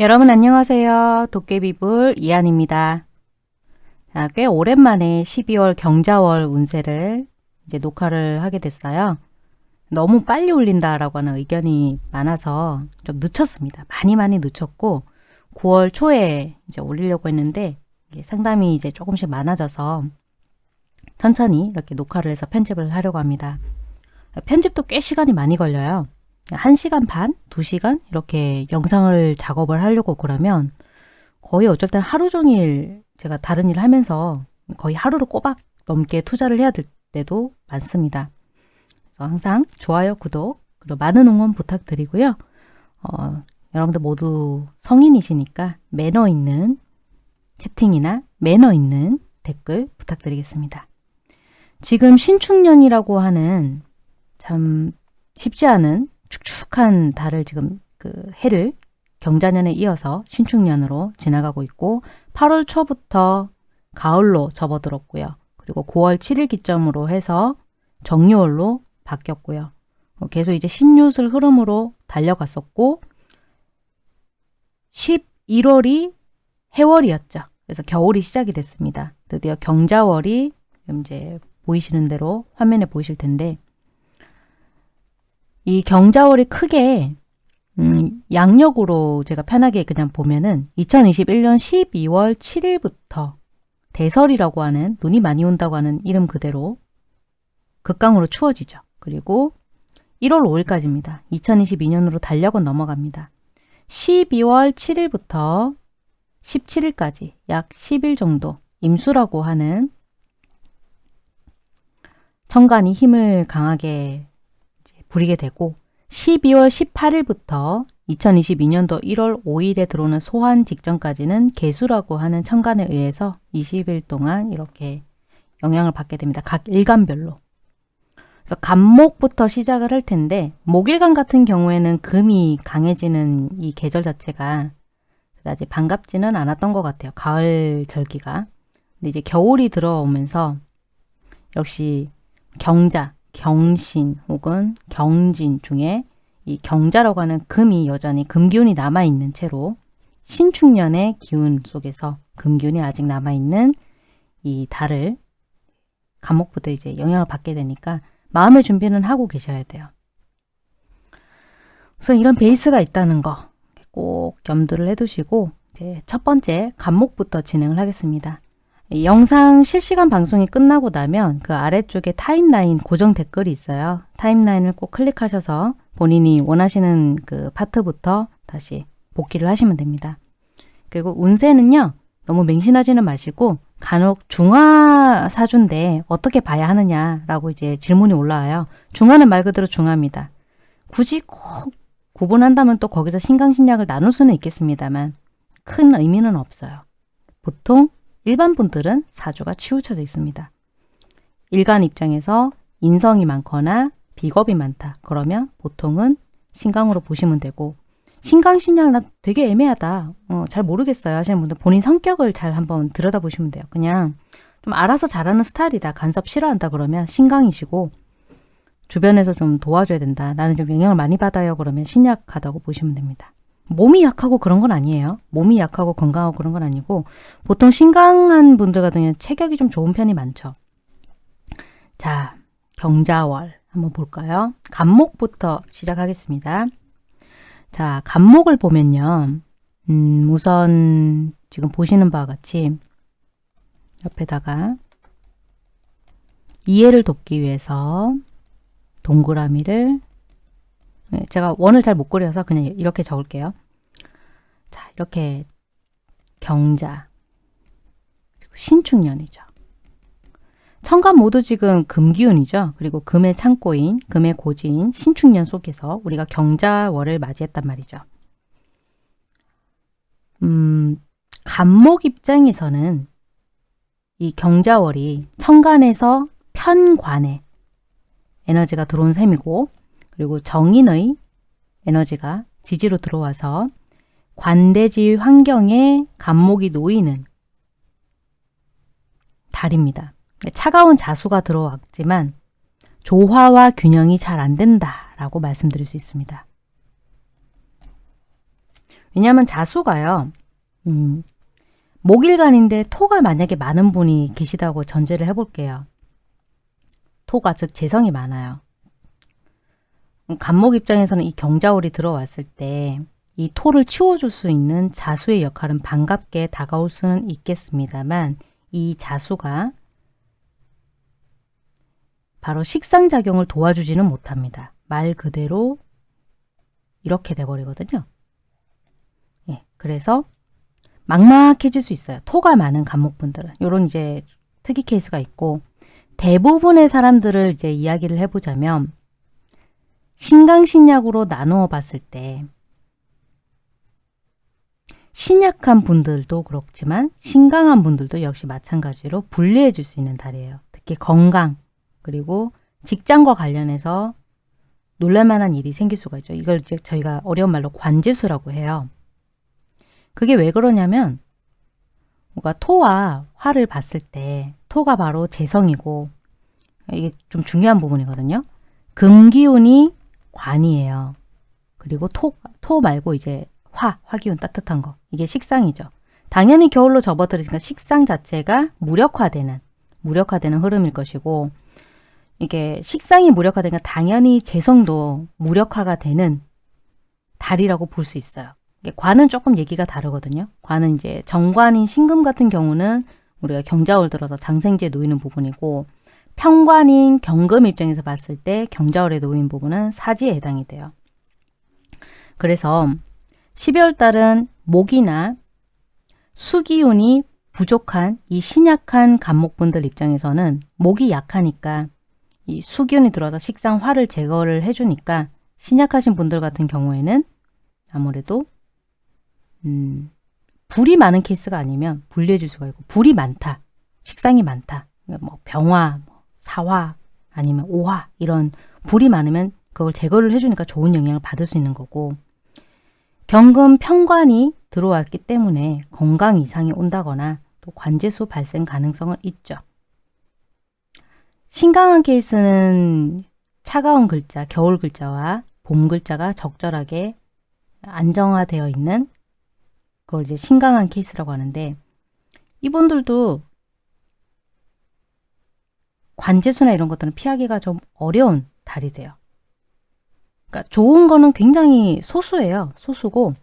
여러분 안녕하세요. 도깨비불 이한입니다. 자, 꽤 오랜만에 12월 경자월 운세를 이제 녹화를 하게 됐어요. 너무 빨리 올린다라고 하는 의견이 많아서 좀 늦췄습니다. 많이 많이 늦췄고 9월 초에 이제 올리려고 했는데 상담이 이제 조금씩 많아져서 천천히 이렇게 녹화를 해서 편집을 하려고 합니다. 편집도 꽤 시간이 많이 걸려요. 1시간 반, 2시간 이렇게 영상을 작업을 하려고 그러면 거의 땐 하루 종일 제가 다른 일을 하면서 거의 하루를 꼬박 넘게 투자를 해야 될 때도 많습니다. 항상 좋아요, 구독, 그리고 많은 응원 부탁드리고요. 어, 여러분들 모두 성인이시니까 매너 있는 채팅이나 매너 있는 댓글 부탁드리겠습니다. 지금 신축년이라고 하는 참 쉽지 않은 축축한 달을 지금 그 해를 경자년에 이어서 신축년으로 지나가고 있고 8월 초부터 가을로 접어들었고요. 그리고 9월 7일 기점으로 해서 정유월로 바뀌었고요. 어, 계속 이제 신유술 흐름으로 달려갔었고 11월이 해월이었죠. 그래서 겨울이 시작이 됐습니다. 드디어 경자월이 이제 보이시는 대로 화면에 보이실 텐데 이 경자월이 크게 음, 양력으로 제가 편하게 그냥 보면은 2021년 12월 7일부터 대설이라고 하는 눈이 많이 온다고 하는 이름 그대로 극강으로 추워지죠. 그리고 1월 5일까지입니다. 2022년으로 달력은 넘어갑니다. 12월 7일부터 17일까지 약 10일 정도 임수라고 하는 천간이 힘을 강하게 부리게 되고 12월 18일부터 2022년도 1월 5일에 들어오는 소환 직전까지는 개수라고 하는 천간에 의해서 20일 동안 이렇게 영향을 받게 됩니다. 각 일간별로. 그래서 간목부터 시작을 할 텐데 목일간 같은 경우에는 금이 강해지는 이 계절 자체가 그다지 반갑지는 않았던 것 같아요. 가을 절기가. 근데 이제 겨울이 들어오면서 역시 경자, 경신 혹은 경진 중에 이 경자라고 하는 금이 여전히 금기운이 남아있는 채로 신축년의 기운 속에서 금기운이 아직 남아있는 이 달을 감목부터 이제 영향을 받게 되니까 마음의 준비는 하고 계셔야 돼요. 우선 이런 베이스가 있다는 거 꼭 염두를 해두시고 이제 첫 번째 감목부터 진행을 하겠습니다. 영상 실시간 방송이 끝나고 나면 그 아래쪽에 타임라인 고정 댓글이 있어요. 타임라인을 꼭 클릭하셔서 본인이 원하시는 그 파트부터 다시 복귀를 하시면 됩니다. 그리고 운세는요. 너무 맹신하지는 마시고 간혹 중화 사주인데 어떻게 봐야 하느냐라고 이제 질문이 올라와요. 중화는 말 그대로 중화입니다. 굳이 꼭 구분한다면 또 거기서 신강신약을 나눌 수는 있겠습니다만 큰 의미는 없어요. 보통 일반 분들은 사주가 치우쳐져 있습니다. 일간 입장에서 인성이 많거나 비겁이 많다. 그러면 보통은 신강으로 보시면 되고 신강 신약 나 되게 애매하다. 어, 잘 모르겠어요 하시는 분들 본인 성격을 잘 한번 들여다보시면 돼요. 그냥 좀 알아서 잘하는 스타일이다. 간섭 싫어한다 그러면 신강이시고 주변에서 좀 도와줘야 된다. 나는 좀 영향을 많이 받아요. 그러면 신약하다고 보시면 됩니다. 몸이 약하고 그런 건 아니에요. 몸이 약하고 건강하고 그런 건 아니고 보통 신강한 분들 같은 경우는 체격이 좀 좋은 편이 많죠. 자, 경자월 한번 볼까요? 간목부터 시작하겠습니다. 자, 간목을 보면요. 음, 우선 지금 보시는 바와 같이 옆에다가 이해를 돕기 위해서 동그라미를 네, 제가 원을 잘 못 그려서 그냥 이렇게 적을게요. 자, 이렇게 경자 그리고 신축년이죠. 천간 모두 지금 금기운이죠. 그리고 금의 창고인, 금의 고지인 신축년 속에서 우리가 경자월을 맞이했단 말이죠. 음, 간목 입장에서는 이 경자월이 천간에서 편관에 에너지가 들어온 셈이고 그리고 정인의 에너지가 지지로 들어와서 관대지 환경에 간목이 놓이는 달입니다. 차가운 자수가 들어왔지만 조화와 균형이 잘 안 된다라고 말씀드릴 수 있습니다. 왜냐하면 자수가요. 음, 목일간인데 토가 만약에 많은 분이 계시다고 전제를 해볼게요. 토가 즉 재성이 많아요. 간목 입장에서는 이 경자월이 들어왔을 때 이 토를 치워줄 수 있는 자수의 역할은 반갑게 다가올 수는 있겠습니다만 이 자수가 바로 식상작용을 도와주지는 못합니다. 말 그대로 이렇게 돼버리거든요. 예, 그래서 막막해질 수 있어요. 토가 많은 간목분들은. 요런 이제 특이 케이스가 있고 대부분의 사람들을 이제 이야기를 해보자면 신강신약으로 나누어 봤을 때 신약한 분들도 그렇지만 신강한 분들도 역시 마찬가지로 분리해 줄 수 있는 달이에요. 특히 건강 그리고 직장과 관련해서 놀랄만한 일이 생길 수가 있죠. 이걸 이제 저희가 어려운 말로 관제수라고 해요. 그게 왜 그러냐면 뭔가 토와 화를 봤을 때 토가 바로 재성이고 이게 좀 중요한 부분이거든요. 금기운이 관이에요. 그리고 토, 토 말고 이제 화, 화기운 따뜻한 거. 이게 식상이죠. 당연히 겨울로 접어들으니까 식상 자체가 무력화되는, 무력화되는 흐름일 것이고 이게 식상이 무력화되니까 당연히 재성도 무력화가 되는 달이라고 볼 수 있어요. 관은 조금 얘기가 다르거든요. 관은 이제 정관인 신금 같은 경우는 우리가 경자월 들어서 장생지에 놓이는 부분이고 평관인 경금 입장에서 봤을 때 경자월에 놓인 부분은 사지에 해당이 돼요. 그래서 12월 달은 목이나 수기운이 부족한 이 신약한 간목분들 입장에서는 목이 약하니까 이 수기운이 들어서 식상 화를 제거를 해주니까 신약하신 분들 같은 경우에는 아무래도 음, 불이 많은 케이스가 아니면 분리해 줄 수가 있고 불이 많다, 식상이 많다, 뭐 병화, 뭐 사화 아니면 오화 이런 불이 많으면 그걸 제거를 해주니까 좋은 영향을 받을 수 있는 거고 경금 평관이 들어왔기 때문에 건강 이상이 온다거나 또 관제수 발생 가능성은 있죠. 신강한 케이스는 차가운 글자, 겨울 글자와 봄 글자가 적절하게 안정화되어 있는 그걸 이제 신강한 케이스라고 하는데 이분들도 관제수나 이런 것들은 피하기가 좀 어려운 달이 돼요. 그러니까 좋은 거는 굉장히 소수예요. 소수고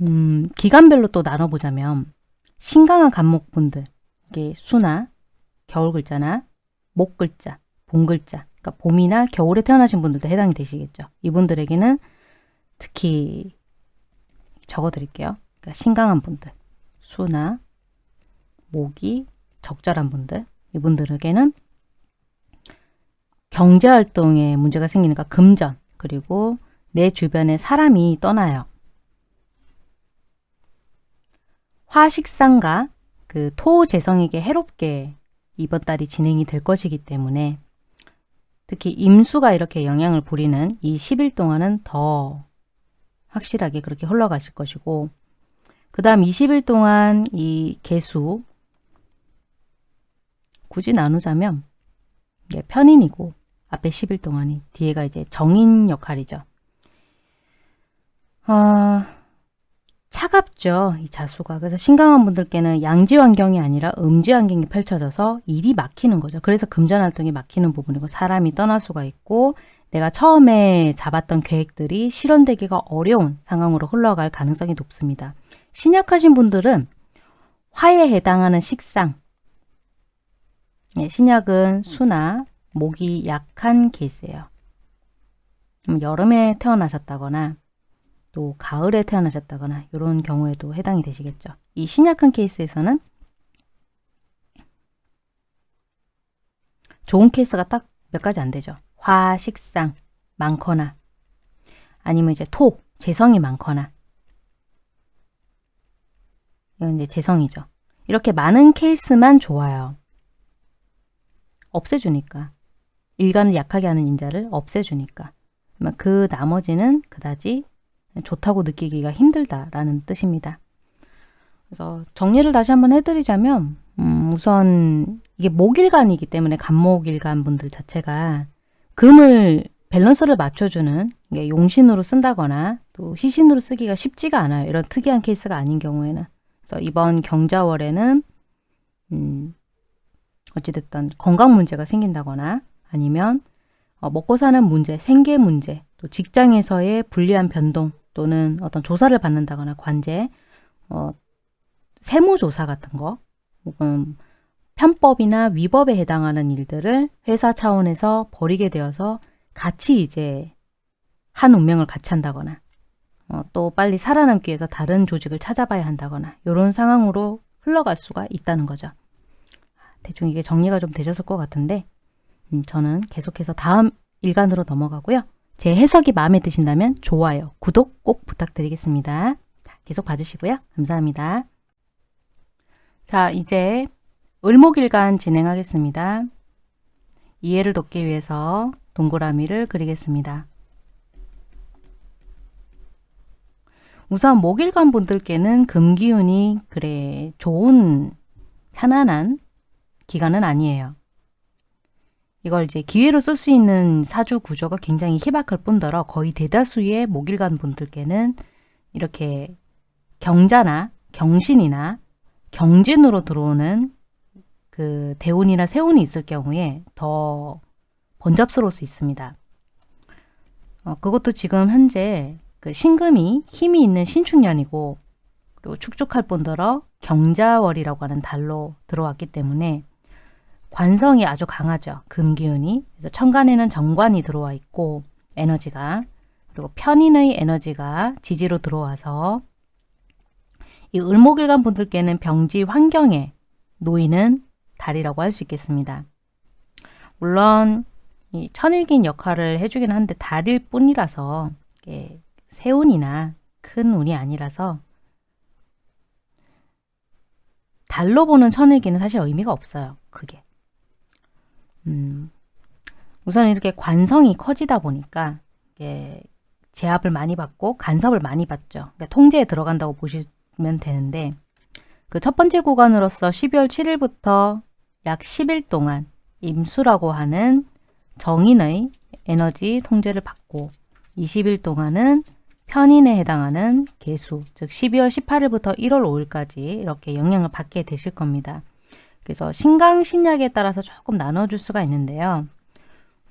음, 기간별로 또 나눠보자면 신강한 간목분들 이게 수나 겨울 글자나 목 글자, 봄 글자 그러니까 봄이나 겨울에 태어나신 분들도 해당이 되시겠죠. 이분들에게는 특히 적어드릴게요. 그러니까 신강한 분들, 수나 목이 적절한 분들 이분들에게는 경제활동에 문제가 생기니까 금전 그리고 내 주변에 사람이 떠나요. 화식상과 그 토재성에게 해롭게 이번 달이 진행이 될 것이기 때문에 특히 임수가 이렇게 영향을 부리는 이 10일 동안은 더 확실하게 그렇게 흘러가실 것이고 그 다음 20일 동안 이 개수 굳이 나누자면 편인이고 앞에 10일 동안이 뒤에가 이제 정인 역할이죠. 아, 차갑죠. 이 자수가. 그래서 신강한 분들께는 양지 환경이 아니라 음지 환경이 펼쳐져서 일이 막히는 거죠. 그래서 금전 활동이 막히는 부분이고 사람이 떠날 수가 있고 내가 처음에 잡았던 계획들이 실현되기가 어려운 상황으로 흘러갈 가능성이 높습니다. 신약하신 분들은 화에 해당하는 식상, 예, 신약은 수나 목이 약한 케이스예요. 여름에 태어나셨다거나 또 가을에 태어나셨다거나 이런 경우에도 해당이 되시겠죠. 이 신약한 케이스에서는 좋은 케이스가 딱 몇 가지 안 되죠. 화, 식상 많거나 아니면 이제 토, 재성이 많거나 이건 이제 재성이죠. 이렇게 많은 케이스만 좋아요. 없애주니까. 일간을 약하게 하는 인자를 없애주니까. 그 나머지는 그다지 좋다고 느끼기가 힘들다라는 뜻입니다. 그래서 정리를 다시 한번 해드리자면 음, 우선 이게 목일간이기 때문에 간목일간 분들 자체가 금을 밸런스를 맞춰주는 용신으로 쓴다거나 또 희신으로 쓰기가 쉽지가 않아요. 이런 특이한 케이스가 아닌 경우에는. 그래서 이번 경자월에는 음, 어찌됐든 건강 문제가 생긴다거나 아니면 어, 먹고 사는 문제, 생계 문제, 또 직장에서의 불리한 변동 또는 어떤 조사를 받는다거나 관재, 어, 세무조사 같은 거 혹은 편법이나 위법에 해당하는 일들을 회사 차원에서 벌이게 되어서 같이 이제 한 운명을 같이 한다거나 어, 또 빨리 살아남기 위해서 다른 조직을 찾아봐야 한다거나 이런 상황으로 흘러갈 수가 있다는 거죠. 대충 이게 정리가 좀 되셨을 것 같은데 음, 저는 계속해서 다음 일간으로 넘어가고요. 제 해석이 마음에 드신다면 좋아요, 구독 꼭 부탁드리겠습니다. 자, 계속 봐주시고요. 감사합니다. 자, 이제 을목일간 진행하겠습니다. 이해를 돕기 위해서 동그라미를 그리겠습니다. 우선 목일간 분들께는 금기운이 그래 좋은 편안한 기간은 아니에요. 이걸 이제 기회로 쓸 수 있는 사주 구조가 굉장히 희박할 뿐더러 거의 대다수의 목일간 분들께는 이렇게 경자나 경신이나 경진으로 들어오는 그 대운이나 세운이 있을 경우에 더 번잡스러울 수 있습니다. 어, 그것도 지금 현재 그 신금이 힘이 있는 신축년이고 그리고 축축할 뿐더러 경자월이라고 하는 달로 들어왔기 때문에 관성이 아주 강하죠. 금기운이. 그래서 천간에는 정관이 들어와 있고 에너지가 그리고 편인의 에너지가 지지로 들어와서 이 을목일간 분들께는 병지 환경에 놓이는 달이라고 할 수 있겠습니다. 물론 이 천일긴 역할을 해주긴 하는데 달일 뿐이라서 세운이나 큰 운이 아니라서 달로 보는 천일기는 사실 의미가 없어요. 그게. 음, 우선 이렇게 관성이 커지다 보니까 이게 제압을 많이 받고 간섭을 많이 받죠. 그러니까 통제에 들어간다고 보시면 되는데 그 첫 번째 구간으로서 12월 7일부터 약 10일 동안 임수라고 하는 정인의 에너지 통제를 받고 20일 동안은 편인에 해당하는 개수, 즉 12월 18일부터 1월 5일까지 이렇게 영향을 받게 되실 겁니다. 그래서 신강 신약에 따라서 조금 나눠줄 수가 있는데요.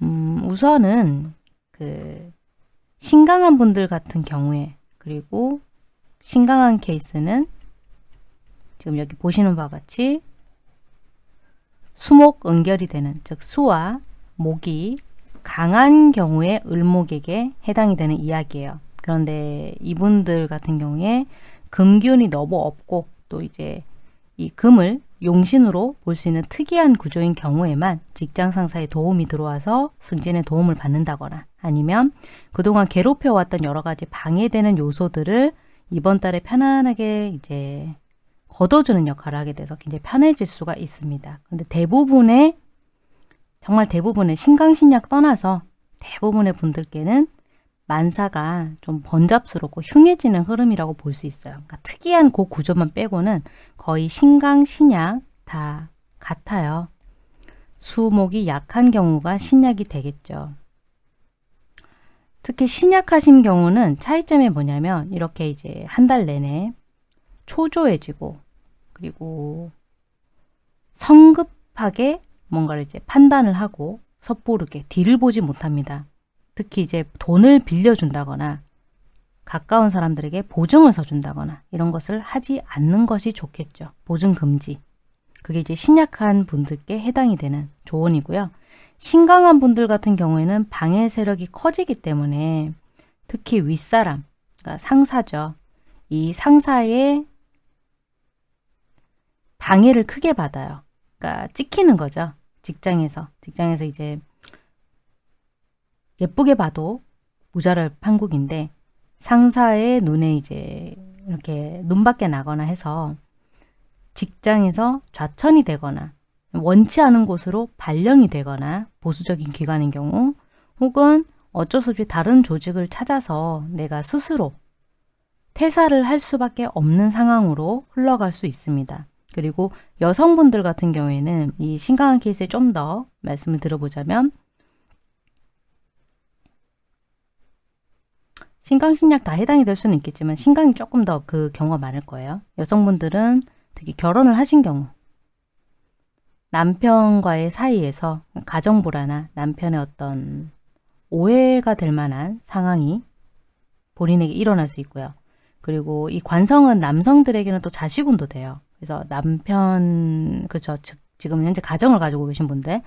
음, 우선은 그 신강한 분들 같은 경우에 그리고 신강한 케이스는 지금 여기 보시는 바와 같이 수목 은결이 되는 즉 수와 목이 강한 경우에 을목에게 해당이 되는 이야기예요. 그런데 이분들 같은 경우에 금기운이 너무 없고 또 이제 이 금을 용신으로 볼 수 있는 특이한 구조인 경우에만 직장 상사의 도움이 들어와서 승진에 도움을 받는다거나 아니면 그동안 괴롭혀왔던 여러 가지 방해되는 요소들을 이번 달에 편안하게 이제 걷어주는 역할을 하게 돼서 굉장히 편해질 수가 있습니다. 그런데 대부분의 정말 대부분의 신강신약 떠나서 대부분의 분들께는 만사가 좀 번잡스럽고 흉해지는 흐름이라고 볼 수 있어요. 그러니까 특이한 그 구조만 빼고는 거의 신강, 신약 다 같아요. 수목이 약한 경우가 신약이 되겠죠. 특히 신약하신 경우는 차이점이 뭐냐면 이렇게 이제 한 달 내내 초조해지고 그리고 성급하게 뭔가를 이제 판단을 하고 섣부르게 뒤를 보지 못합니다. 특히 이제 돈을 빌려준다거나 가까운 사람들에게 보증을 서준다거나 이런 것을 하지 않는 것이 좋겠죠. 보증 금지. 그게 이제 신약한 분들께 해당이 되는 조언이고요. 신강한 분들 같은 경우에는 방해 세력이 커지기 때문에 특히 윗사람, 그러니까 상사죠. 이 상사의 방해를 크게 받아요. 그러니까 찍히는 거죠. 직장에서. 직장에서 이제 예쁘게 봐도 모자랄 판국인데 상사의 눈에 이제 이렇게 눈밖에 나거나 해서 직장에서 좌천이 되거나 원치 않은 곳으로 발령이 되거나 보수적인 기관인 경우 혹은 어쩔 수 없이 다른 조직을 찾아서 내가 스스로 퇴사를 할 수밖에 없는 상황으로 흘러갈 수 있습니다. 그리고 여성분들 같은 경우에는 이 심각한 케이스에 좀 더 말씀을 들어보자면 신강, 신약 다 해당이 될 수는 있겠지만 신강이 조금 더 그 경우가 많을 거예요. 여성분들은 특히 결혼을 하신 경우 남편과의 사이에서 가정불화나 남편의 어떤 오해가 될 만한 상황이 본인에게 일어날 수 있고요. 그리고 이 관성은 남성들에게는 또 자식운도 돼요. 그래서 남편, 그죠. 지금 현재 가정을 가지고 계신 분들,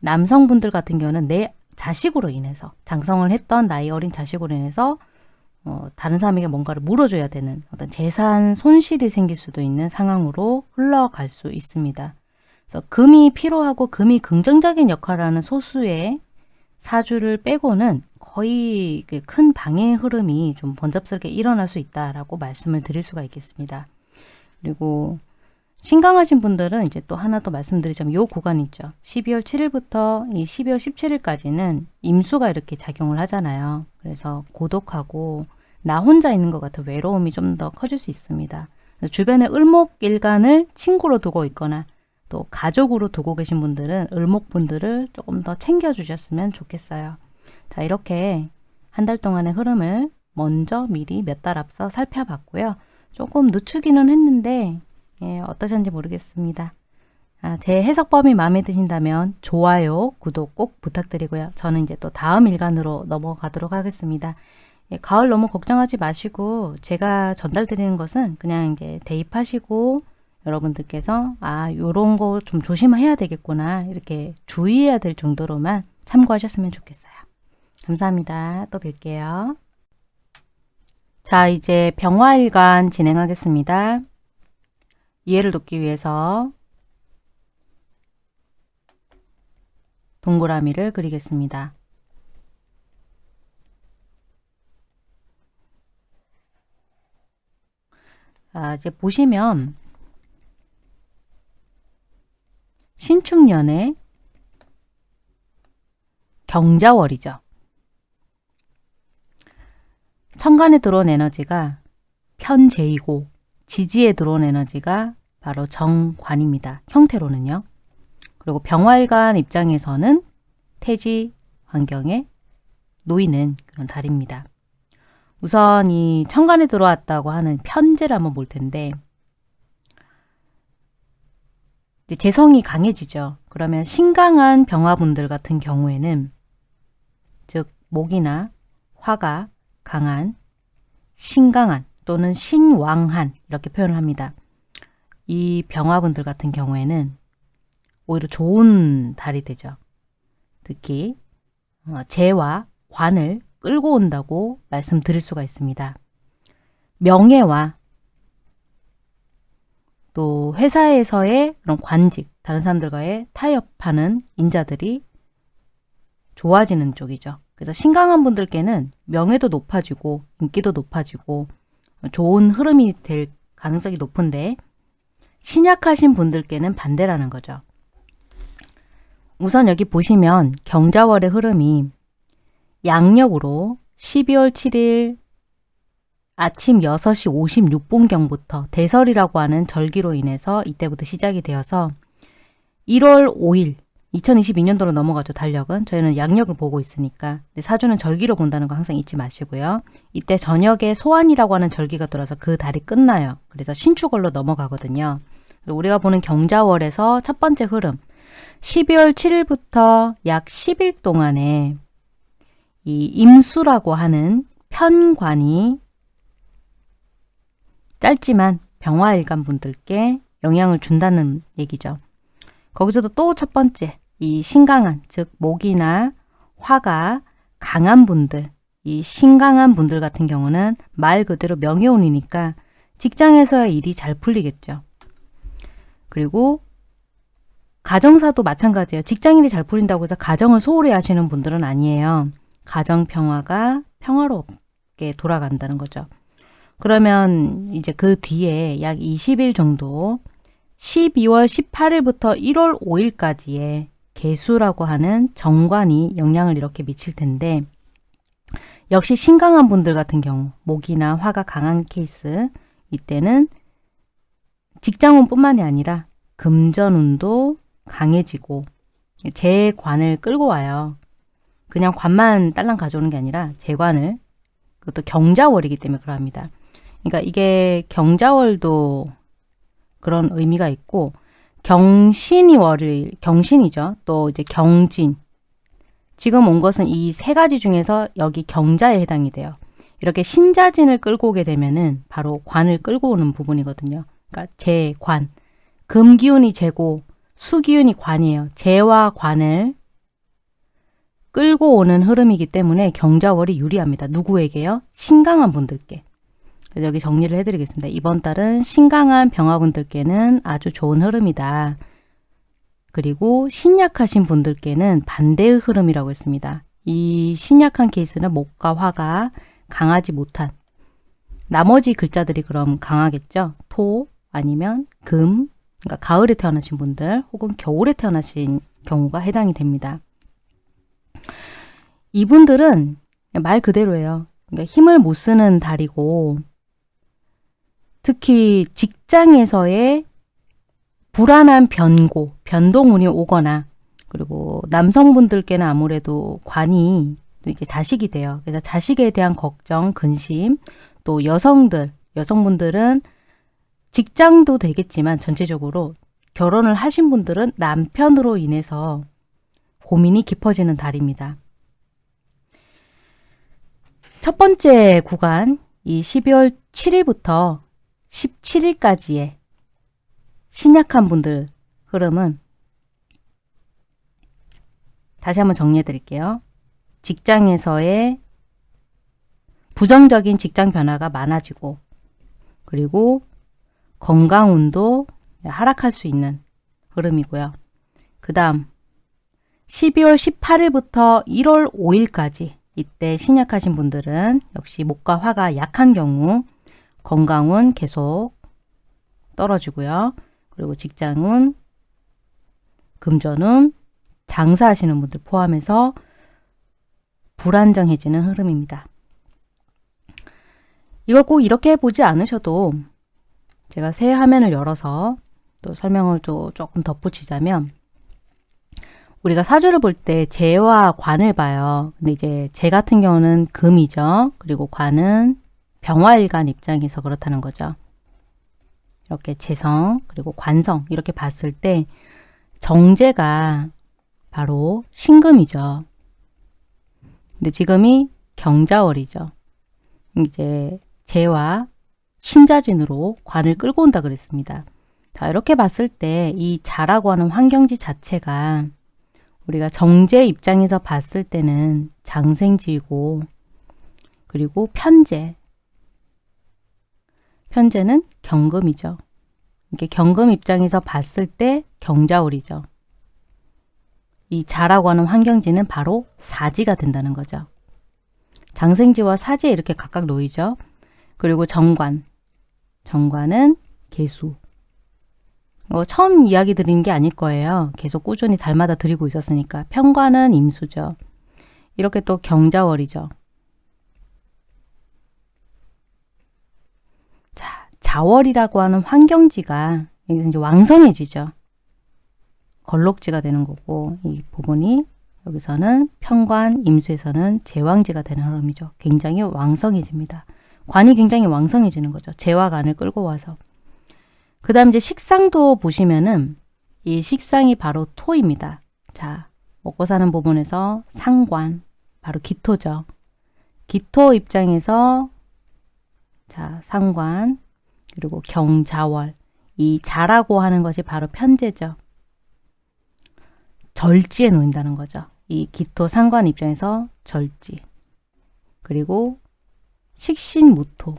남성분들 같은 경우는 내 자식으로 인해서, 장성을 했던 나이 어린 자식으로 인해서 어, 다른 사람에게 뭔가를 물어줘야 되는 어떤 재산 손실이 생길 수도 있는 상황으로 흘러갈 수 있습니다. 그래서 금이 필요하고 금이 긍정적인 역할을 하는 소수의 사주를 빼고는 거의 그큰 방해의 흐름이 좀 번잡스럽게 일어날 수 있다라고 말씀을 드릴 수가 있겠습니다. 그리고 신강하신 분들은 이제 또 하나 더 말씀드리자면 요 구간 있죠. 12월 7일부터 이 12월 17일까지는 임수가 이렇게 작용을 하잖아요. 그래서 고독하고 나 혼자 있는 것 같은 외로움이 좀 더 커질 수 있습니다. 주변에 을목일간을 친구로 두고 있거나 또 가족으로 두고 계신 분들은 을목분들을 조금 더 챙겨주셨으면 좋겠어요. 자 이렇게 한 달 동안의 흐름을 먼저 미리 몇 달 앞서 살펴봤고요. 조금 늦추기는 했는데 예, 어떠셨는지 모르겠습니다. 아, 제 해석법이 마음에 드신다면 좋아요, 구독 꼭 부탁드리고요. 저는 이제 또 다음 일간으로 넘어가도록 하겠습니다. 예, 가을 너무 걱정하지 마시고 제가 전달드리는 것은 그냥 이제 대입하시고 여러분들께서 아 요런 거 좀 조심해야 되겠구나 이렇게 주의해야 될 정도로만 참고하셨으면 좋겠어요. 감사합니다. 또 뵐게요. 자 이제 병화일간 진행하겠습니다. 이해를 돕기 위해서 동그라미를 그리겠습니다. 자, 이제 보시면 신축년의 경자월이죠. 천간에 들어온 에너지가 편재이고 지지에 들어온 에너지가 바로 정관입니다. 형태로는요. 그리고 병활관 입장에서는 태지 환경에 놓이는 그런 달입니다. 우선 이 천간에 들어왔다고 하는 편제를 한번 볼 텐데 재성이 강해지죠. 그러면 신강한 병화분들 같은 경우에는 즉 목이나 화가 강한 신강한 또는 신왕한 이렇게 표현을 합니다. 이 병화분들 같은 경우에는 오히려 좋은 달이 되죠. 특히 어, 재와 관을 끌고 온다고 말씀드릴 수가 있습니다. 명예와 또 회사에서의 그런 관직, 다른 사람들과의 타협하는 인자들이 좋아지는 쪽이죠. 그래서 신강한 분들께는 명예도 높아지고 인기도 높아지고 좋은 흐름이 될 가능성이 높은데 신약하신 분들께는 반대라는 거죠. 우선 여기 보시면 경자월의 흐름이 양력으로 12월 7일 아침 6시 56분경부터 대설이라고 하는 절기로 인해서 이때부터 시작이 되어서 1월 5일 2022년도로 넘어가죠. 달력은. 저희는 양력을 보고 있으니까. 사주는 절기로 본다는 거 항상 잊지 마시고요. 이때 저녁에 소환이라고 하는 절기가 들어서 그 달이 끝나요. 그래서 신축월로 넘어가거든요. 우리가 보는 경자월에서 첫 번째 흐름 12월 7일부터 약 10일 동안에 이 임수라고 하는 편관이 짧지만 병화일간 분들께 영향을 준다는 얘기죠. 거기서도 또 첫 번째 이 신강한 즉 목이나 화가 강한 분들 이 신강한 분들 같은 경우는 말 그대로 명예운이니까 직장에서의 일이 잘 풀리겠죠. 그리고 가정사도 마찬가지예요. 직장일이 잘 풀린다고 해서 가정을 소홀히 하시는 분들은 아니에요. 가정 평화가 평화롭게 돌아간다는 거죠. 그러면 이제 그 뒤에 약 20일 정도 12월 18일부터 1월 5일까지의 개수라고 하는 정관이 영향을 이렇게 미칠 텐데 역시 신강한 분들 같은 경우 목이나 화가 강한 케이스 이때는 직장운 뿐만이 아니라 금전운도 강해지고 재관을 끌고 와요. 그냥 관만 딸랑 가져오는 게 아니라 재관을 그것도 경자월이기 때문에 그러합니다. 그러니까 이게 경자월도 그런 의미가 있고 경신이 월일 경신이죠. 또 이제 경진 지금 온 것은 이 세 가지 중에서 여기 경자에 해당이 돼요. 이렇게 신자진을 끌고 오게 되면은 바로 관을 끌고 오는 부분이거든요. 그러니까 재 관 금기운이 재고 수기운이 관이에요. 재와 관을 끌고 오는 흐름이기 때문에 경자월이 유리합니다. 누구에게요? 신강한 분들께. 여기 정리를 해드리겠습니다. 이번 달은 신강한 병화분들께는 아주 좋은 흐름이다. 그리고 신약하신 분들께는 반대의 흐름이라고 했습니다. 이 신약한 케이스는 목과 화가 강하지 못한 나머지 글자들이 그럼 강하겠죠. 토 아니면 금 그러니까 가을에 태어나신 분들 혹은 겨울에 태어나신 경우가 해당이 됩니다. 이분들은 말 그대로예요. 그러니까 힘을 못 쓰는 달이고 특히 직장에서의 불안한 변고, 변동운이 오거나 그리고 남성분들께는 아무래도 관이 이제 자식이 돼요. 그래서 자식에 대한 걱정, 근심, 또 여성들, 여성분들은 직장도 되겠지만 전체적으로 결혼을 하신 분들은 남편으로 인해서 고민이 깊어지는 달입니다. 첫 번째 구간, 이 12월 7일부터 17일까지의 신약한 분들 흐름은 다시 한번 정리해 드릴게요. 직장에서의 부정적인 직장 변화가 많아지고 그리고 건강운도 하락할 수 있는 흐름이고요. 그 다음 12월 18일부터 1월 5일까지 이때 신약하신 분들은 역시 목과 화가 약한 경우 건강운 계속 떨어지고요. 그리고 직장운, 금전운, 장사하시는 분들 포함해서 불안정해지는 흐름입니다. 이걸 꼭 이렇게 보지 않으셔도 제가 새 화면을 열어서 또 설명을 또 조금 덧붙이자면 우리가 사주를 볼 때 재와 관을 봐요. 근데 이제 재 같은 경우는 금이죠. 그리고 관은 병화일간 입장에서 그렇다는 거죠. 이렇게 재성 그리고 관성 이렇게 봤을 때 정제가 바로 신금이죠. 근데 지금이 경자월이죠. 이제 재와 신자진으로 관을 끌고 온다 그랬습니다. 자 이렇게 봤을 때 이 자라고 하는 환경지 자체가 우리가 정제 입장에서 봤을 때는 장생지이고 그리고 편제 편제는 경금이죠. 이게 경금 입장에서 봤을 때 경자월이죠. 이 자라고 하는 환경지는 바로 사지가 된다는 거죠. 장생지와 사지에 이렇게 각각 놓이죠. 그리고 정관. 정관은 개수. 어, 처음 이야기 드린 게 아닐 거예요. 계속 꾸준히 달마다 드리고 있었으니까. 편관은 임수죠. 이렇게 또 경자월이죠. 자, 자월이라고 하는 환경지가 여기서 이제 왕성해지죠. 걸록지가 되는 거고 이 부분이 여기서는 편관, 임수에서는 제왕지가 되는 흐름이죠. 굉장히 왕성해집니다. 관이 굉장히 왕성해지는 거죠. 간을 끌고 와서. 그 다음 이제 식상도 보시면은 이 식상이 바로 토입니다. 자, 먹고 사는 부분에서 상관, 바로 기토죠. 기토 입장에서 자, 상관, 그리고 경자월. 이 자라고 하는 것이 바로 편제죠. 절지에 놓인다는 거죠. 이 기토 상관 입장에서 절지. 그리고 식신 무토.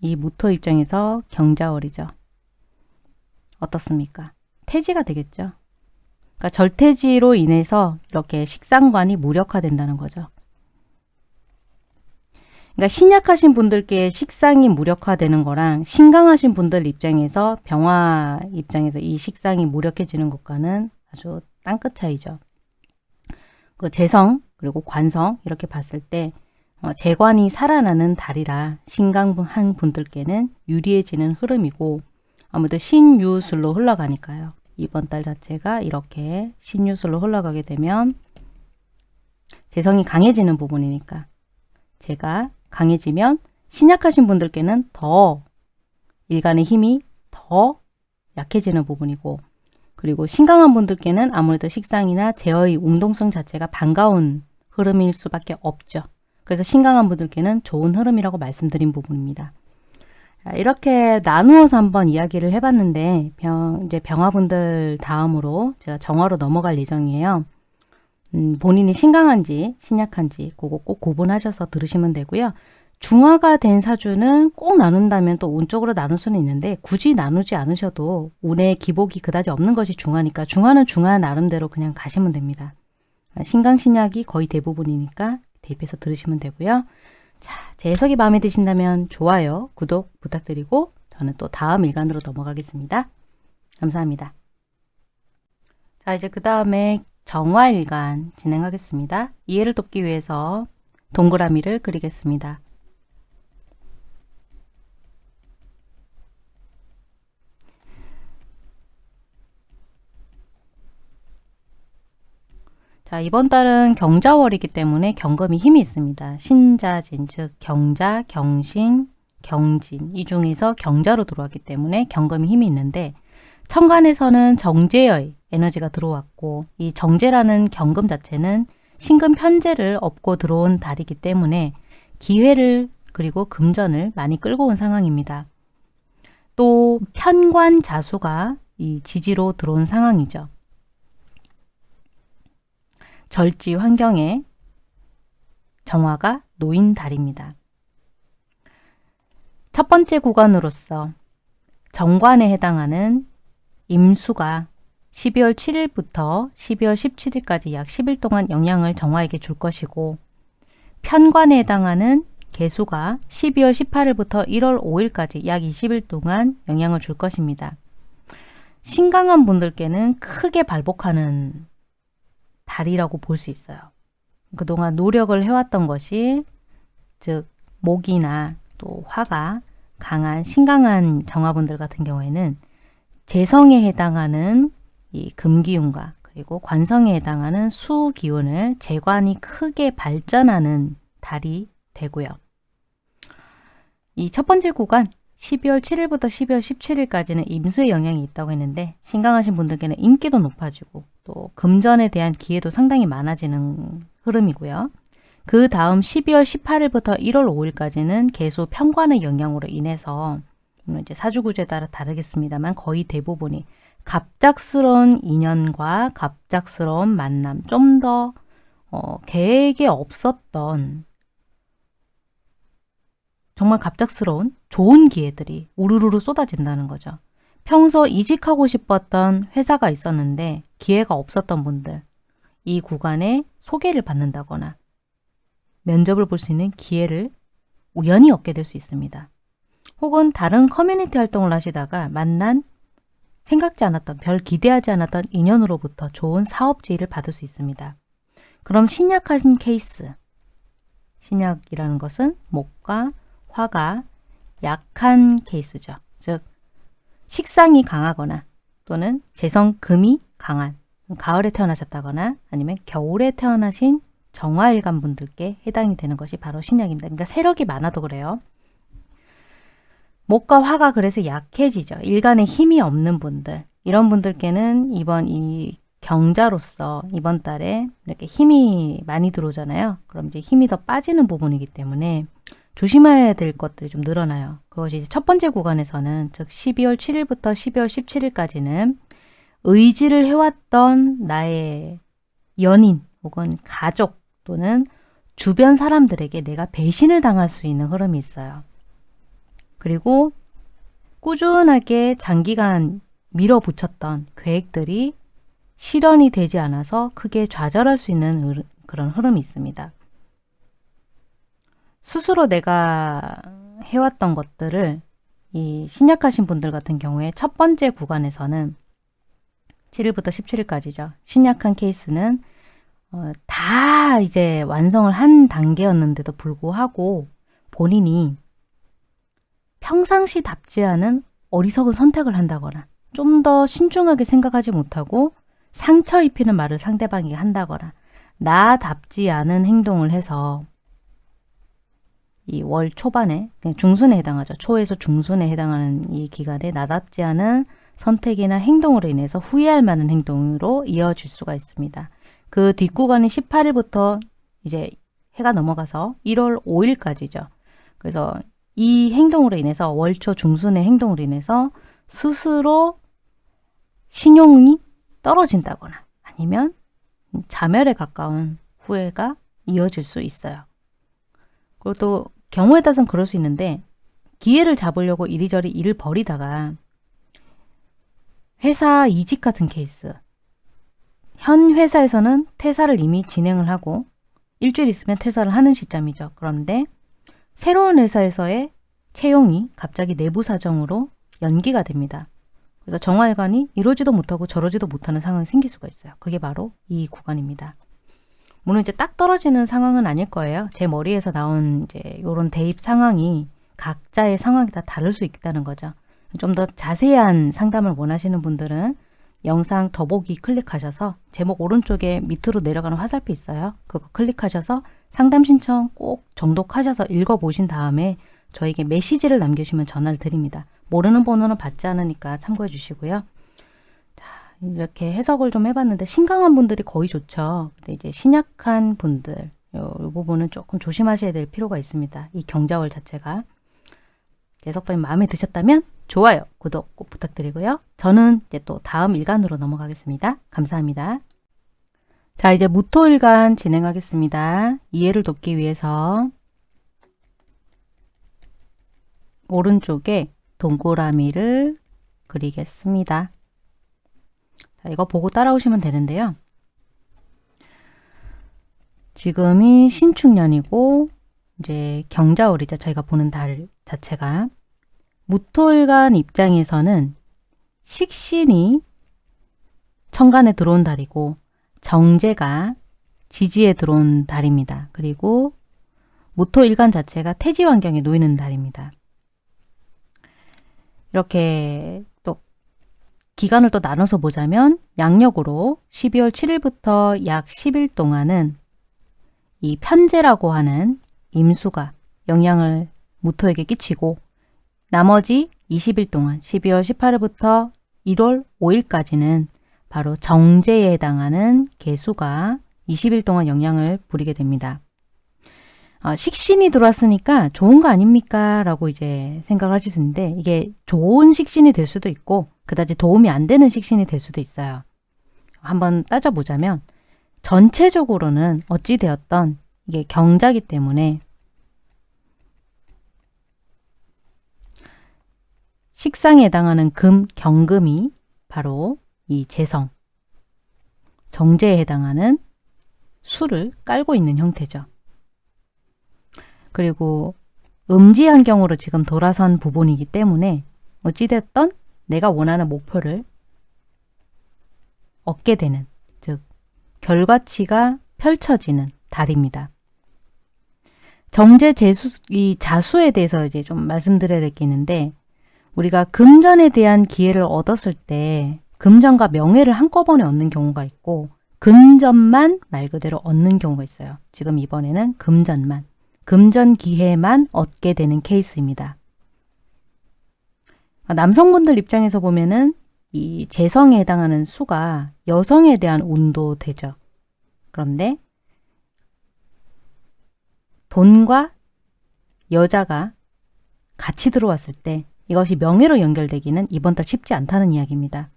이 무토 입장에서 경자월이죠. 어떻습니까? 태지가 되겠죠. 그러니까 절태지로 인해서 이렇게 식상관이 무력화된다는 거죠. 그러니까 신약하신 분들께 식상이 무력화되는 거랑 신강하신 분들 입장에서 병화 입장에서 이 식상이 무력해지는 것과는 아주 땅끝 차이죠. 그 재성 그리고 관성 이렇게 봤을 때 어, 재관이 살아나는 달이라 신강한 분들께는 유리해지는 흐름이고 아무래도 신유술로 흘러가니까요. 이번 달 자체가 이렇게 신유술로 흘러가게 되면 재성이 강해지는 부분이니까 제가 강해지면 신약하신 분들께는 더 일간의 힘이 더 약해지는 부분이고 그리고 신강한 분들께는 아무래도 식상이나 제어의 운동성 자체가 반가운 흐름일 수밖에 없죠. 그래서 신강한 분들께는 좋은 흐름이라고 말씀드린 부분입니다. 이렇게 나누어서 한번 이야기를 해봤는데 병, 이제 병화분들 다음으로 제가 정화로 넘어갈 예정이에요. 음, 본인이 신강한지 신약한지 그거 꼭 구분하셔서 들으시면 되고요. 중화가 된 사주는 꼭 나눈다면 또 운쪽으로 나눌 수는 있는데 굳이 나누지 않으셔도 운의 기복이 그다지 없는 것이 중화니까 중화는 중화 나름대로 그냥 가시면 됩니다. 신강신약이 거의 대부분이니까 대입해서 들으시면 되고요. 자, 제 해석이 마음에 드신다면 좋아요, 구독 부탁드리고 저는 또 다음 일간으로 넘어가겠습니다. 감사합니다. 자, 이제 그 다음에 정화일간 진행하겠습니다. 이해를 돕기 위해서 동그라미를 그리겠습니다. 자, 이번 달은 경자월이기 때문에 경금이 힘이 있습니다. 신자진, 즉 경자, 경신, 경진 이 중에서 경자로 들어왔기 때문에 경금이 힘이 있는데 천간에서는 정제의 에너지가 들어왔고 이 정제라는 경금 자체는 신금 편제를 업고 들어온 달이기 때문에 기회를 그리고 금전을 많이 끌고 온 상황입니다. 또 편관 자수가 이 지지로 들어온 상황이죠. 절지 환경에 정화가 놓인 달입니다. 첫 번째 구간으로서 정관에 해당하는 임수가 12월 7일부터 12월 17일까지 약 10일 동안 영향을 정화에게 줄 것이고 편관에 해당하는 개수가 12월 18일부터 1월 5일까지 약 20일 동안 영향을 줄 것입니다. 신강한 분들께는 크게 발복하는 달이라고 볼 수 있어요. 그동안 노력을 해왔던 것이 즉 목이나 또 화가 강한 신강한 정화분들 같은 경우에는 재성에 해당하는 이 금기운과 그리고 관성에 해당하는 수기운을 재관이 크게 발전하는 달이 되고요. 이 첫 번째 구간 12월 7일부터 12월 17일까지는 임수의 영향이 있다고 했는데 신강하신 분들께는 인기도 높아지고 또 금전에 대한 기회도 상당히 많아지는 흐름이고요. 그 다음 12월 18일부터 1월 5일까지는 개수 편관의 영향으로 인해서 이제 사주구조에 따라 다르겠습니다만 거의 대부분이 갑작스러운 인연과 갑작스러운 만남, 좀더 어, 계획에 없었던 정말 갑작스러운 좋은 기회들이 우르르르 쏟아진다는 거죠. 평소 이직하고 싶었던 회사가 있었는데 기회가 없었던 분들 이 구간에 소개를 받는다거나 면접을 볼 수 있는 기회를 우연히 얻게 될 수 있습니다. 혹은 다른 커뮤니티 활동을 하시다가 만난 생각지 않았던 별 기대하지 않았던 인연으로부터 좋은 사업 지위를 받을 수 있습니다. 그럼 신약하신 케이스 신약이라는 것은 목과 화가 약한 케이스죠. 즉 식상이 강하거나 또는 재성금이 강한 가을에 태어나셨다거나 아니면 겨울에 태어나신 정화일간 분들께 해당이 되는 것이 바로 신약입니다. 그러니까 세력이 많아도 그래요. 목과 화가 그래서 약해지죠. 일간에 힘이 없는 분들 이런 분들께는 이번 이 경자로서 이번 달에 이렇게 힘이 많이 들어오잖아요. 그럼 이제 힘이 더 빠지는 부분이기 때문에 조심해야 될 것들이 좀 늘어나요. 그것이 첫 번째 구간에서는 즉 12월 7일부터 12월 17일까지는 의지를 해왔던 나의 연인 혹은 가족 또는 주변 사람들에게 내가 배신을 당할 수 있는 흐름이 있어요. 그리고 꾸준하게 장기간 밀어붙였던 계획들이 실현이 되지 않아서 크게 좌절할 수 있는 그런 흐름이 있습니다. 스스로 내가 해왔던 것들을 이 신약하신 분들 같은 경우에 첫 번째 구간에서는 7일부터 17일까지죠. 신약한 케이스는 어, 다 이제 완성을 한 단계였는데도 불구하고 본인이 평상시답지 않은 어리석은 선택을 한다거나 좀 더 신중하게 생각하지 못하고 상처 입히는 말을 상대방에게 한다거나 나답지 않은 행동을 해서 이 월 초반에 중순에 해당하죠. 초에서 중순에 해당하는 이 기간에 나답지 않은 선택이나 행동으로 인해서 후회할 만한 행동으로 이어질 수가 있습니다. 그 뒷구간이 18일부터 이제 해가 넘어가서 1월 5일까지죠. 그래서 이 행동으로 인해서 월초 중순의 행동으로 인해서 스스로 신용이 떨어진다거나 아니면 자멸에 가까운 후회가 이어질 수 있어요. 그리고 또 경우에 따라서는 그럴 수 있는데 기회를 잡으려고 이리저리 일을 벌이다가 회사 이직 같은 케이스 현 회사에서는 퇴사를 이미 진행을 하고 일주일 있으면 퇴사를 하는 시점이죠. 그런데 새로운 회사에서의 채용이 갑자기 내부 사정으로 연기가 됩니다. 그래서 정화일관이 이러지도 못하고 저러지도 못하는 상황이 생길 수가 있어요. 그게 바로 이 구간입니다. 물론 이제 딱 떨어지는 상황은 아닐 거예요. 제 머리에서 나온 이제 이런 대입 상황이 각자의 상황이 다 다를 수 있다는 거죠. 좀 더 자세한 상담을 원하시는 분들은 영상 더보기 클릭하셔서 제목 오른쪽에 밑으로 내려가는 화살표 있어요. 그거 클릭하셔서 상담 신청 꼭 정독하셔서 읽어보신 다음에 저에게 메시지를 남겨주시면 전화를 드립니다. 모르는 번호는 받지 않으니까 참고해 주시고요. 자, 이렇게 해석을 좀 해봤는데 신강한 분들이 거의 좋죠. 근데 이제 신약한 분들 요, 요 부분은 조금 조심하셔야 될 필요가 있습니다. 이 경자월 자체가 재석방님 마음에 드셨다면 좋아요, 구독 꼭 부탁드리고요. 저는 이제 또 다음 일간으로 넘어가겠습니다. 감사합니다. 자, 이제 무토일간 진행하겠습니다. 이해를 돕기 위해서 오른쪽에 동그라미를 그리겠습니다. 자, 이거 보고 따라오시면 되는데요. 지금이 신축년이고 이제 경자월이죠. 저희가 보는 달 자체가 무토일간 입장에서는 식신이 천간에 들어온 달이고 정제가 지지에 들어온 달입니다. 그리고 무토일간 자체가 태지 환경에 놓이는 달입니다. 이렇게 또 기간을 또 나눠서 보자면 양력으로 12월 7일부터 약 10일 동안은 이 편제라고 하는 임수가 영향을 무토에게 끼치고 나머지 20일 동안 12월 18일부터 1월 5일까지는 바로 정제에 해당하는 개수가 20일 동안 영향을 부리게 됩니다. 어, 식신이 들어왔으니까 좋은 거 아닙니까? 라고 이제 생각을 하실 수 있는데 이게 좋은 식신이 될 수도 있고 그다지 도움이 안 되는 식신이 될 수도 있어요. 한번 따져보자면 전체적으로는 어찌되었던 이게 경자기 때문에 식상에 해당하는 금, 경금이 바로 이 재성, 정제에 해당하는 수를 깔고 있는 형태죠. 그리고 음지 환경으로 지금 돌아선 부분이기 때문에 어찌됐던 내가 원하는 목표를 얻게 되는, 즉 결과치가 펼쳐지는 달입니다. 정제 재수, 이 자수에 대해서 이제 좀 말씀드려야 될 게 있는데 우리가 금전에 대한 기회를 얻었을 때 금전과 명예를 한꺼번에 얻는 경우가 있고 금전만 말 그대로 얻는 경우가 있어요. 지금 이번에는 금전만, 금전 기회만 얻게 되는 케이스입니다. 남성분들 입장에서 보면은 이 재성에 해당하는 수가 여성에 대한 운도 되죠. 그런데 돈과 여자가 같이 들어왔을 때 이것이 명예로 연결되기는 이번 달 쉽지 않다는 이야기입니다.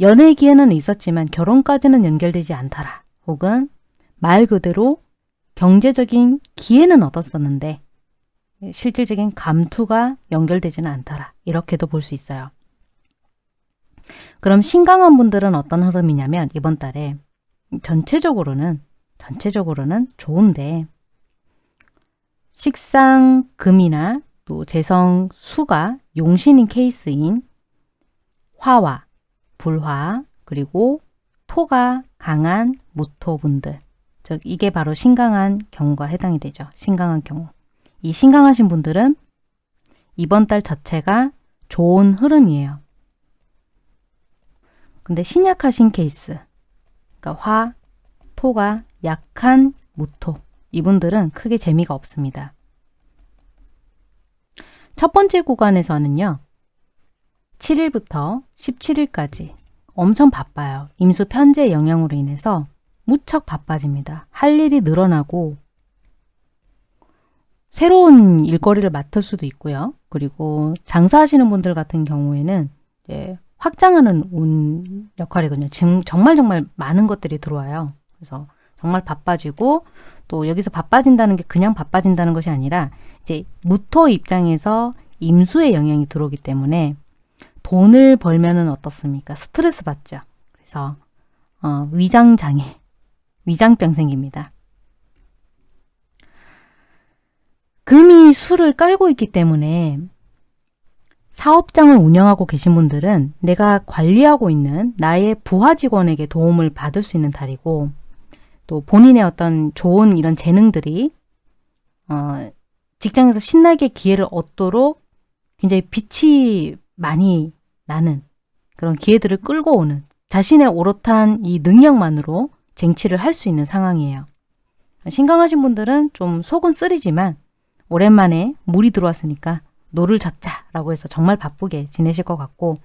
연애 기회는 있었지만 결혼까지는 연결되지 않더라. 혹은 말 그대로 경제적인 기회는 얻었었는데 실질적인 감투가 연결되지는 않더라. 이렇게도 볼 수 있어요. 그럼 신강한 분들은 어떤 흐름이냐면 이번 달에 전체적으로는 전체적으로는 좋은데 식상금이나 또 재성 수가 용신인 케이스인 화와 불화 그리고 토가 강한 무토분들 즉 이게 바로 신강한 경우가 해당이 되죠. 신강한 경우 이 신강하신 분들은 이번 달 자체가 좋은 흐름이에요. 근데 신약하신 케이스 그러니까 화, 토가 약한 무토 이분들은 크게 재미가 없습니다. 첫 번째 구간에서는요. 7일부터 17일까지 엄청 바빠요. 임수 편제 영향으로 인해서 무척 바빠집니다. 할 일이 늘어나고 새로운 일거리를 맡을 수도 있고요. 그리고 장사하시는 분들 같은 경우에는 이제 확장하는 운 역할이거든요. 정말 정말 많은 것들이 들어와요. 그래서 정말 바빠지고 또 여기서 바빠진다는 게 그냥 바빠진다는 것이 아니라 이제 무토 입장에서 임수의 영향이 들어오기 때문에 돈을 벌면은 어떻습니까? 스트레스 받죠. 그래서 어, 위장장애, 위장병 생깁니다. 금이 수를 깔고 있기 때문에 사업장을 운영하고 계신 분들은 내가 관리하고 있는 나의 부하 직원에게 도움을 받을 수 있는 달이고 또 본인의 어떤 좋은 이런 재능들이 어, 직장에서 신나게 기회를 얻도록 굉장히 빛이 많이 나는 그런 기회들을 끌고 오는 자신의 오롯한 이 능력만으로 쟁취를 할 수 있는 상황이에요. 신강하신 분들은 좀 속은 쓰리지만 오랜만에 물이 들어왔으니까 노를 젓자 라고 해서 정말 바쁘게 지내실 것 같고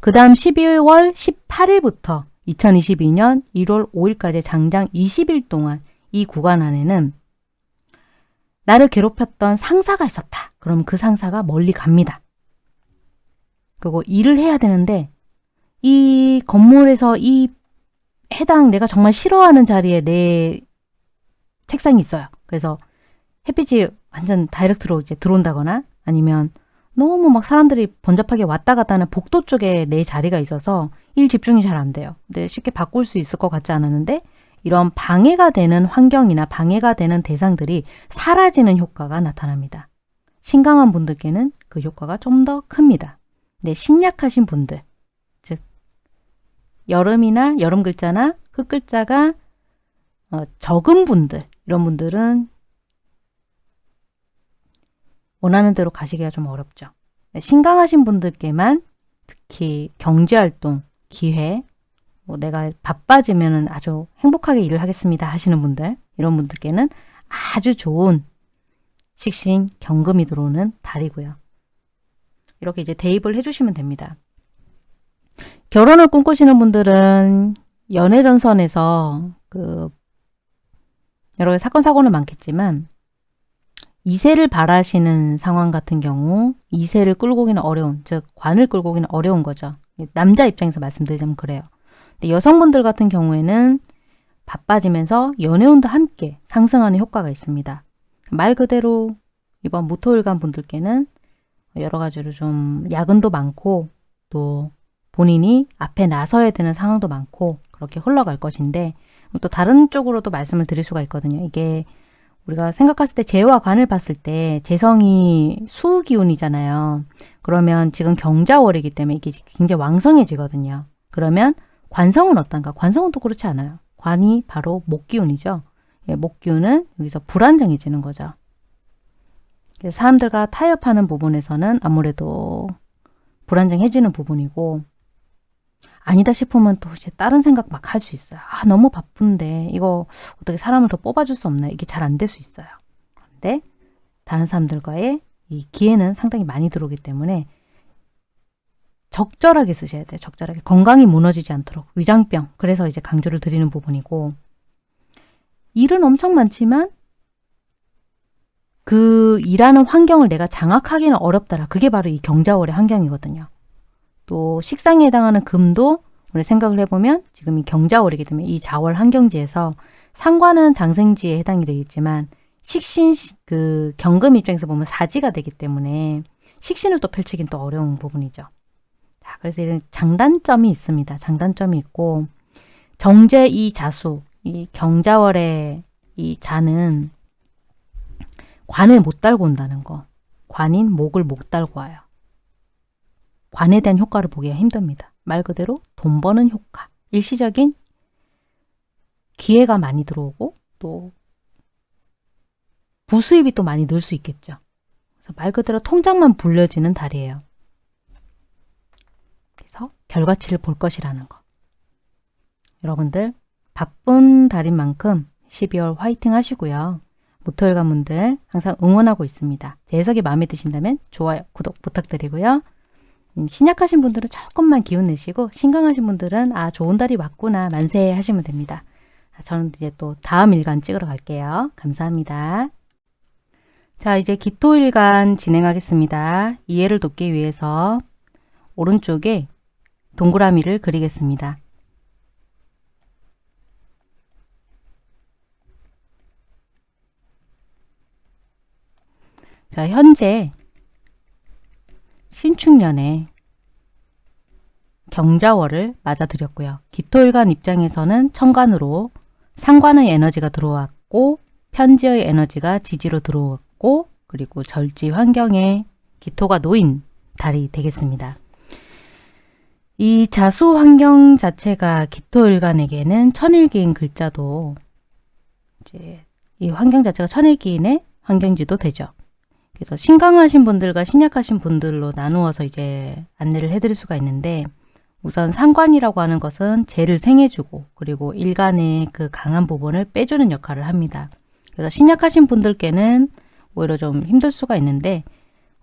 그 다음 12월 18일부터 2022년 1월 5일까지 장장 20일 동안 이 구간 안에는 나를 괴롭혔던 상사가 있었다. 그럼 그 상사가 멀리 갑니다. 그리고 일을 해야 되는데 이 건물에서 이 해당 내가 정말 싫어하는 자리에 내 책상이 있어요. 그래서 햇빛이 완전 다이렉트로 이제 들어온다거나 아니면 너무 막 사람들이 번잡하게 왔다 갔다 하는 복도 쪽에 내 자리가 있어서 일 집중이 잘 안 돼요. 근데 쉽게 바꿀 수 있을 것 같지 않았는데 이런 방해가 되는 환경이나 방해가 되는 대상들이 사라지는 효과가 나타납니다. 신강한 분들께는 그 효과가 좀 더 큽니다. 네, 신약하신 분들, 즉 여름이나 여름 글자나 흙 글자가 어, 적은 분들, 이런 분들은 원하는 대로 가시기가 좀 어렵죠. 네, 신강하신 분들께만 특히 경제활동, 기회, 뭐 내가 바빠지면 아주 행복하게 일을 하겠습니다 하시는 분들, 이런 분들께는 아주 좋은 식신 경금이 들어오는 달이고요. 이렇게 이제 대입을 해주시면 됩니다. 결혼을 꿈꾸시는 분들은 연애 전선에서 그 여러 사건 사고는 많겠지만 2세를 바라시는 상황 같은 경우 2세를 끌고 오기는 어려운, 즉 관을 끌고 오기는 어려운 거죠. 남자 입장에서 말씀드리자면 그래요. 근데 여성분들 같은 경우에는 바빠지면서 연애운도 함께 상승하는 효과가 있습니다. 말 그대로 이번 무토일간 분들께는 여러 가지로 좀 야근도 많고 또 본인이 앞에 나서야 되는 상황도 많고 그렇게 흘러갈 것인데 또 다른 쪽으로도 말씀을 드릴 수가 있거든요. 이게 우리가 생각했을 때 재와 관을 봤을 때 재성이 수 기운이잖아요. 그러면 지금 경자월이기 때문에 이게 굉장히 왕성해지거든요. 그러면 관성은 어떤가? 관성은 또 그렇지 않아요. 관이 바로 목기운이죠. 예, 목기운은 여기서 불안정해지는 거죠. 사람들과 타협하는 부분에서는 아무래도 불안정해지는 부분이고 아니다 싶으면 또 이제 다른 생각 막 할 수 있어요. 아 너무 바쁜데 이거 어떻게 사람을 더 뽑아줄 수 없나요? 이게 잘 안 될 수 있어요. 근데 다른 사람들과의 이 기회는 상당히 많이 들어오기 때문에 적절하게 쓰셔야 돼요. 적절하게. 건강이 무너지지 않도록. 위장병. 그래서 이제 강조를 드리는 부분이고 일은 엄청 많지만 그 일하는 환경을 내가 장악하기는 어렵더라. 그게 바로 이 경자월의 환경이거든요. 또 식상에 해당하는 금도 우리 생각을 해보면 지금 이 경자월이기 때문에 이 자월 환경지에서 상관은 장생지에 해당이 되겠지만 식신 그 경금 입장에서 보면 사지가 되기 때문에 식신을 또 펼치긴 또 어려운 부분이죠. 자, 그래서 이런 장단점이 있습니다. 장단점이 있고 정제 이 자수, 이 경자월의 이 자는 관을 못 달고 온다는 거. 관인 목을 못 달고 와요. 관에 대한 효과를 보기가 힘듭니다. 말 그대로 돈 버는 효과. 일시적인 기회가 많이 들어오고 또 부수입이 또 많이 늘 수 있겠죠. 그래서 말 그대로 통장만 불려지는 달이에요. 그래서 결과치를 볼 것이라는 거. 여러분들 바쁜 달인 만큼 12월 화이팅 하시고요. 모토일관 분들 항상 응원하고 있습니다. 제 해석이 마음에 드신다면 좋아요, 구독 부탁드리고요. 음, 신약하신 분들은 조금만 기운 내시고 신강하신 분들은 아 좋은 달이 왔구나 만세 하시면 됩니다. 아, 저는 이제 또 다음 일간 찍으러 갈게요. 감사합니다. 자 이제 기토일간 진행하겠습니다. 이해를 돕기 위해서 오른쪽에 동그라미를 그리겠습니다. 자, 현재 신축년에 경자월을 맞아들였고요. 기토일간 입장에서는 천간으로 상관의 에너지가 들어왔고 편지의 에너지가 지지로 들어왔고 그리고 절지 환경에 기토가 놓인 달이 되겠습니다. 이 자수 환경 자체가 기토일간에게는 천일기인 글자도 이제 이 환경 자체가 천일기인의 환경지도 되죠. 그래서 신강하신 분들과 신약하신 분들로 나누어서 이제 안내를 해드릴 수가 있는데 우선 상관이라고 하는 것은 재를 생해주고 그리고 일간의 그 강한 부분을 빼주는 역할을 합니다. 그래서 신약하신 분들께는 오히려 좀 힘들 수가 있는데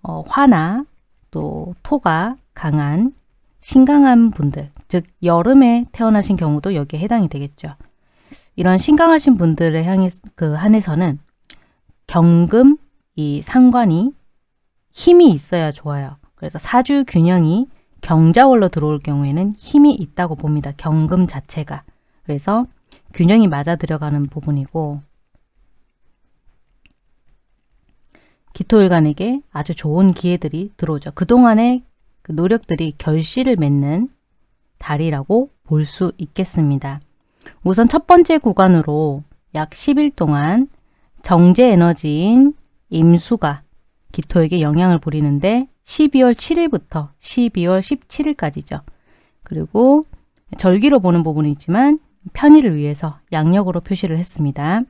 어, 화나 또 토가 강한 신강한 분들 즉 여름에 태어나신 경우도 여기에 해당이 되겠죠. 이런 신강하신 분들을 향해 그 한해서는 경금 이 상관이 힘이 있어야 좋아요. 그래서 사주 균형이 경자월로 들어올 경우에는 힘이 있다고 봅니다. 경금 자체가. 그래서 균형이 맞아 들어가는 부분이고 기토일간에게 아주 좋은 기회들이 들어오죠. 그동안의 그 노력들이 결실을 맺는 달이라고 볼 수 있겠습니다. 우선 첫 번째 구간으로 약 10일 동안 정제 에너지인 임수가 기토에게 영향을 부리는데 12월 7일부터 12월 17일까지죠. 그리고 절기로 보는 부분이 있지만 편의를 위해서 양력으로 표시를 했습니다.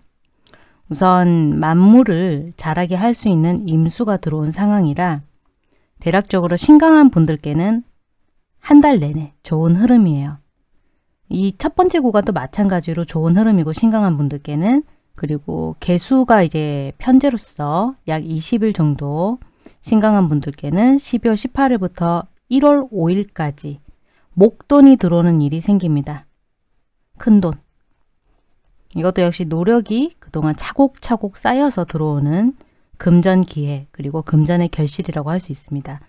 우선 만물을 자라게 할 수 있는 임수가 들어온 상황이라 대략적으로 신강한 분들께는 한 달 내내 좋은 흐름이에요. 이 첫 번째 구간도 마찬가지로 좋은 흐름이고 신강한 분들께는 그리고 개수가 이제 편제로서 약 20일 정도 신강한 분들께는 12월 18일부터 1월 5일까지 목돈이 들어오는 일이 생깁니다. 큰 돈. 이것도 역시 노력이 그동안 차곡차곡 쌓여서 들어오는 금전 기회 그리고 금전의 결실이라고 할 수 있습니다.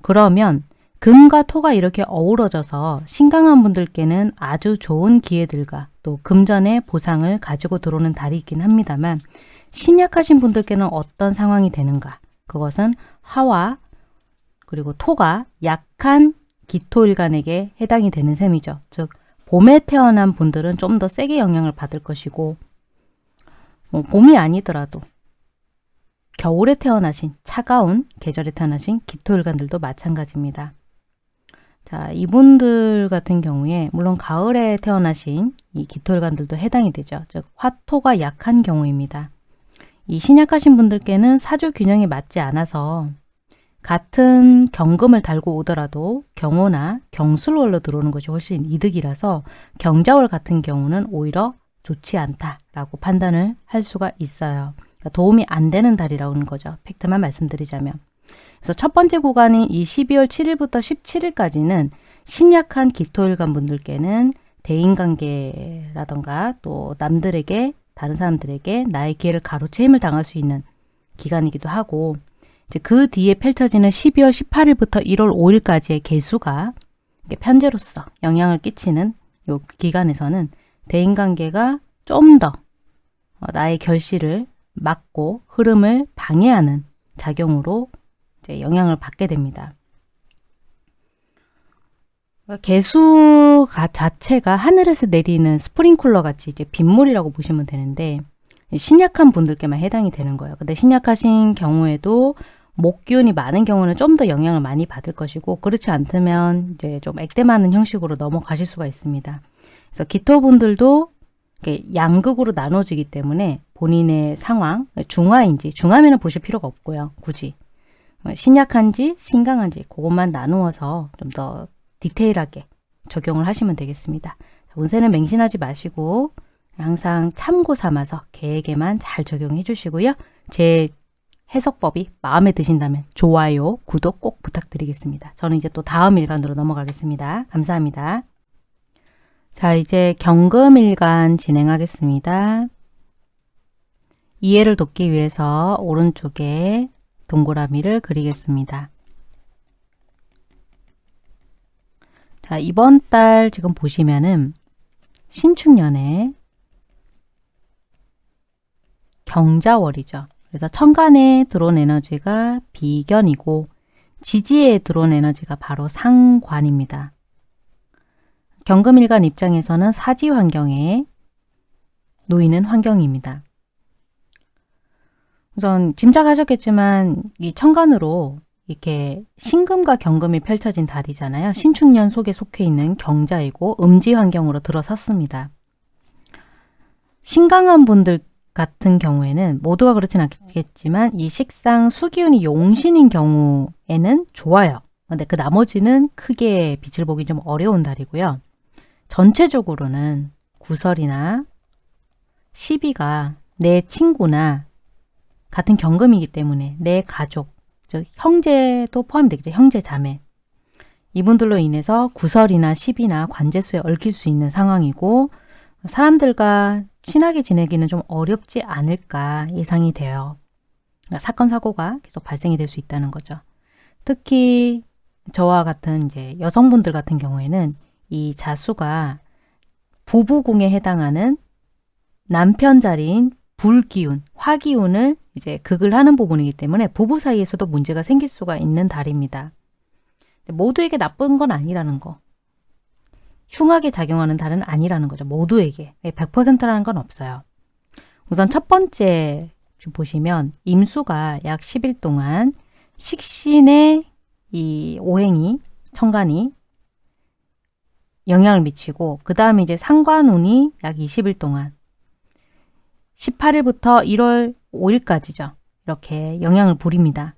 그러면 금과 토가 이렇게 어우러져서 신강한 분들께는 아주 좋은 기회들과 또 금전의 보상을 가지고 들어오는 달이 있긴 합니다만 신약하신 분들께는 어떤 상황이 되는가 그것은 화와 그리고 토가 약한 기토일간에게 해당이 되는 셈이죠. 즉 봄에 태어난 분들은 좀 더 세게 영향을 받을 것이고 뭐 봄이 아니더라도 겨울에 태어나신 차가운 계절에 태어나신 기토일간들도 마찬가지입니다. 자, 이분들 같은 경우에 물론 가을에 태어나신 이 기토일간들도 해당이 되죠. 즉 화토가 약한 경우입니다. 이 신약하신 분들께는 사주 균형이 맞지 않아서 같은 경금을 달고 오더라도 경호나 경술월로 들어오는 것이 훨씬 이득이라서 경자월 같은 경우는 오히려 좋지 않다라고 판단을 할 수가 있어요. 그러니까 도움이 안 되는 달이라고 하는 거죠. 팩트만 말씀드리자면. 그래서 첫 번째 구간인 이 12월 7일부터 17일까지는 신약한 기토일간 분들께는 대인관계라던가 또 남들에게 다른 사람들에게 나의 기회를 가로채임을 당할 수 있는 기간이기도 하고 이제 그 뒤에 펼쳐지는 12월 18일부터 1월 5일까지의 개수가 편제로서 영향을 끼치는 요 기간에서는 대인관계가 좀더 어, 나의 결실을 막고 흐름을 방해하는 작용으로 이제 영향을 받게 됩니다. 그러니까 개수 자체가 하늘에서 내리는 스프링쿨러 같이 이제 빗물이라고 보시면 되는데 신약한 분들께만 해당이 되는 거예요. 근데 신약하신 경우에도 목기운이 많은 경우는 좀 더 영향을 많이 받을 것이고 그렇지 않다면 이제 좀 액땜하는 형식으로 넘어가실 수가 있습니다. 그래서 기토분들도 양극으로 나눠지기 때문에 본인의 상황, 중화인지 중화면을 보실 필요가 없고요. 굳이 어, 신약한지 신강한지 그것만 나누어서 좀 더 디테일하게 적용을 하시면 되겠습니다. 운세는 맹신하지 마시고 항상 참고 삼아서 계획에만 잘 적용해 주시고요. 제 해석법이 마음에 드신다면 좋아요, 구독 꼭 부탁드리겠습니다. 저는 이제 또 다음 일간으로 넘어가겠습니다. 감사합니다. 자, 이제 경금일간 진행하겠습니다. 이해를 돕기 위해서 오른쪽에 동그라미를 그리겠습니다. 자, 이번 달 지금 보시면은 신축년에 경자월이죠. 그래서 천간에 들어온 에너지가 비견이고 지지에 들어온 에너지가 바로 상관입니다. 경금일간 입장에서는 사지 환경에 놓이는 환경입니다. 우선 짐작하셨겠지만 이 천간으로 이렇게 신금과 경금이 펼쳐진 달이잖아요. 신축년 속에 속해 있는 경자이고 음지 환경으로 들어섰습니다. 신강한 분들 같은 경우에는 모두가 그렇진 않겠지만 이 식상 수기운이 용신인 경우에는 좋아요. 근데 그 나머지는 크게 빛을 보기 좀 어려운 달이고요. 전체적으로는 구설이나 시비가 내 친구나 같은 경금이기 때문에 내 가족, 즉 형제도 포함되겠죠. 형제 자매. 이분들로 인해서 구설이나 시비나 관제수에 얽힐 수 있는 상황이고 사람들과 친하게 지내기는 좀 어렵지 않을까 예상이 돼요. 그러니까 사건 사고가 계속 발생이 될 수 있다는 거죠. 특히 저와 같은 이제 여성분들 같은 경우에는 이 자수가 부부궁에 해당하는 남편 자리인 불기운, 화기운을 이제 극을 하는 부분이기 때문에 부부 사이에서도 문제가 생길 수가 있는 달입니다. 모두에게 나쁜 건 아니라는 거. 흉하게 작용하는 달은 아니라는 거죠. 모두에게. 100%라는 건 없어요. 우선 첫 번째 보시면 임수가 약 10일 동안 식신의 이 오행이 천간이 영향을 미치고 그 다음에 이제 상관운이 약 20일 동안 18일부터 1월 5일까지죠. 이렇게 영향을 부립니다.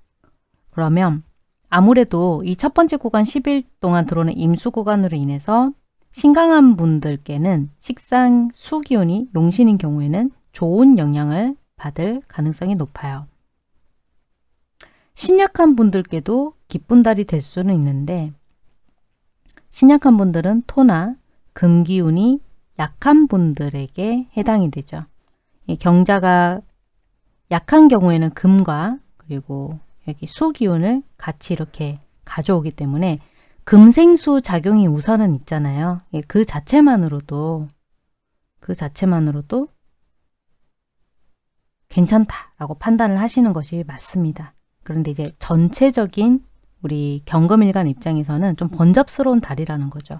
그러면 아무래도 이 첫 번째 구간 10일 동안 들어오는 임수 구간으로 인해서 신강한 분들께는 식상 수기운이 용신인 경우에는 좋은 영향을 받을 가능성이 높아요. 신약한 분들께도 기쁜 달이 될 수는 있는데 신약한 분들은 토나 금기운이 약한 분들에게 해당이 되죠. 경자가 약한 경우에는 금과 그리고 여기 수기운을 같이 이렇게 가져오기 때문에 금생수 작용이 우선은 있잖아요. 예, 그 자체만으로도 그 자체만으로도 괜찮다라고 판단을 하시는 것이 맞습니다. 그런데 이제 전체적인 우리 경금일간 입장에서는 좀 번잡스러운 달이라는 거죠.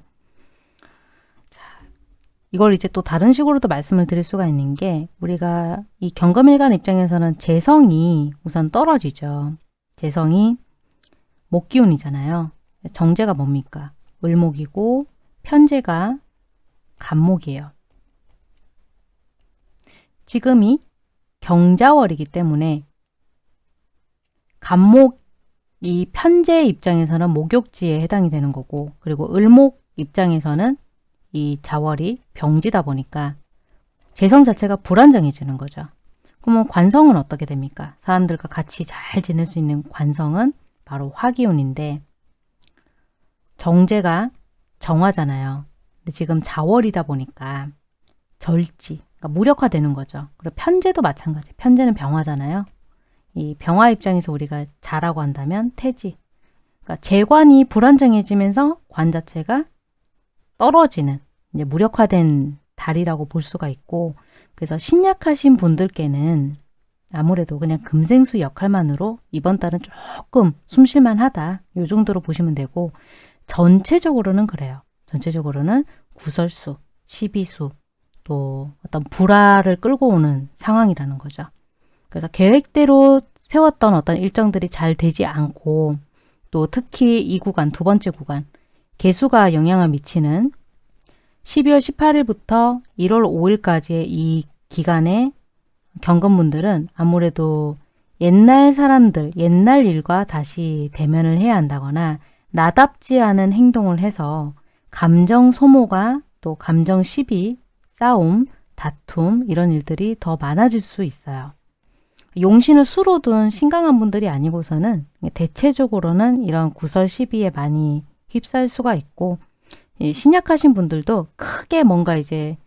이걸 이제 또 다른 식으로도 말씀을 드릴 수가 있는 게 우리가 이 경금일간 입장에서는 재성이 우선 떨어지죠. 재성이 목기운이잖아요. 정제가 뭡니까? 을목이고 편제가 간목이에요. 지금이 경자월이기 때문에 간목 이 편제 입장에서는 목욕지에 해당이 되는 거고 그리고 을목 입장에서는 이 자월이 병지다 보니까 재성 자체가 불안정해지는 거죠. 그러면 관성은 어떻게 됩니까? 사람들과 같이 잘 지낼 수 있는 관성은 바로 화기운인데 정제가 정화잖아요. 근데 지금 자월이다 보니까 절지, 그러니까 무력화되는 거죠. 그리고 편제도 마찬가지. 편제는 병화잖아요. 이 병화 입장에서 우리가 자라고 한다면 태지. 그러니까 재관이 불안정해지면서 관 자체가 떨어지는 이제 무력화된 달이라고 볼 수가 있고 그래서 신약하신 분들께는 아무래도 그냥 금생수 역할만으로 이번 달은 조금 숨쉴만 하다. 이 정도로 보시면 되고 전체적으로는 그래요. 전체적으로는 구설수, 시비수, 또 어떤 불화를 끌고 오는 상황이라는 거죠. 그래서 계획대로 세웠던 어떤 일정들이 잘 되지 않고 또 특히 이 구간, 두 번째 구간, 개수가 영향을 미치는 12월 18일부터 1월 5일까지의 이 기간에 경건분들은 아무래도 옛날 사람들, 옛날 일과 다시 대면을 해야 한다거나 나답지 않은 행동을 해서 감정 소모가 또 감정 시비, 싸움, 다툼 이런 일들이 더 많아질 수 있어요. 용신을 수로 둔 신강한 분들이 아니고서는 대체적으로는 이런 구설 시비에 많이 휩싸일 수가 있고 신약하신 분들도 크게 뭔가 이제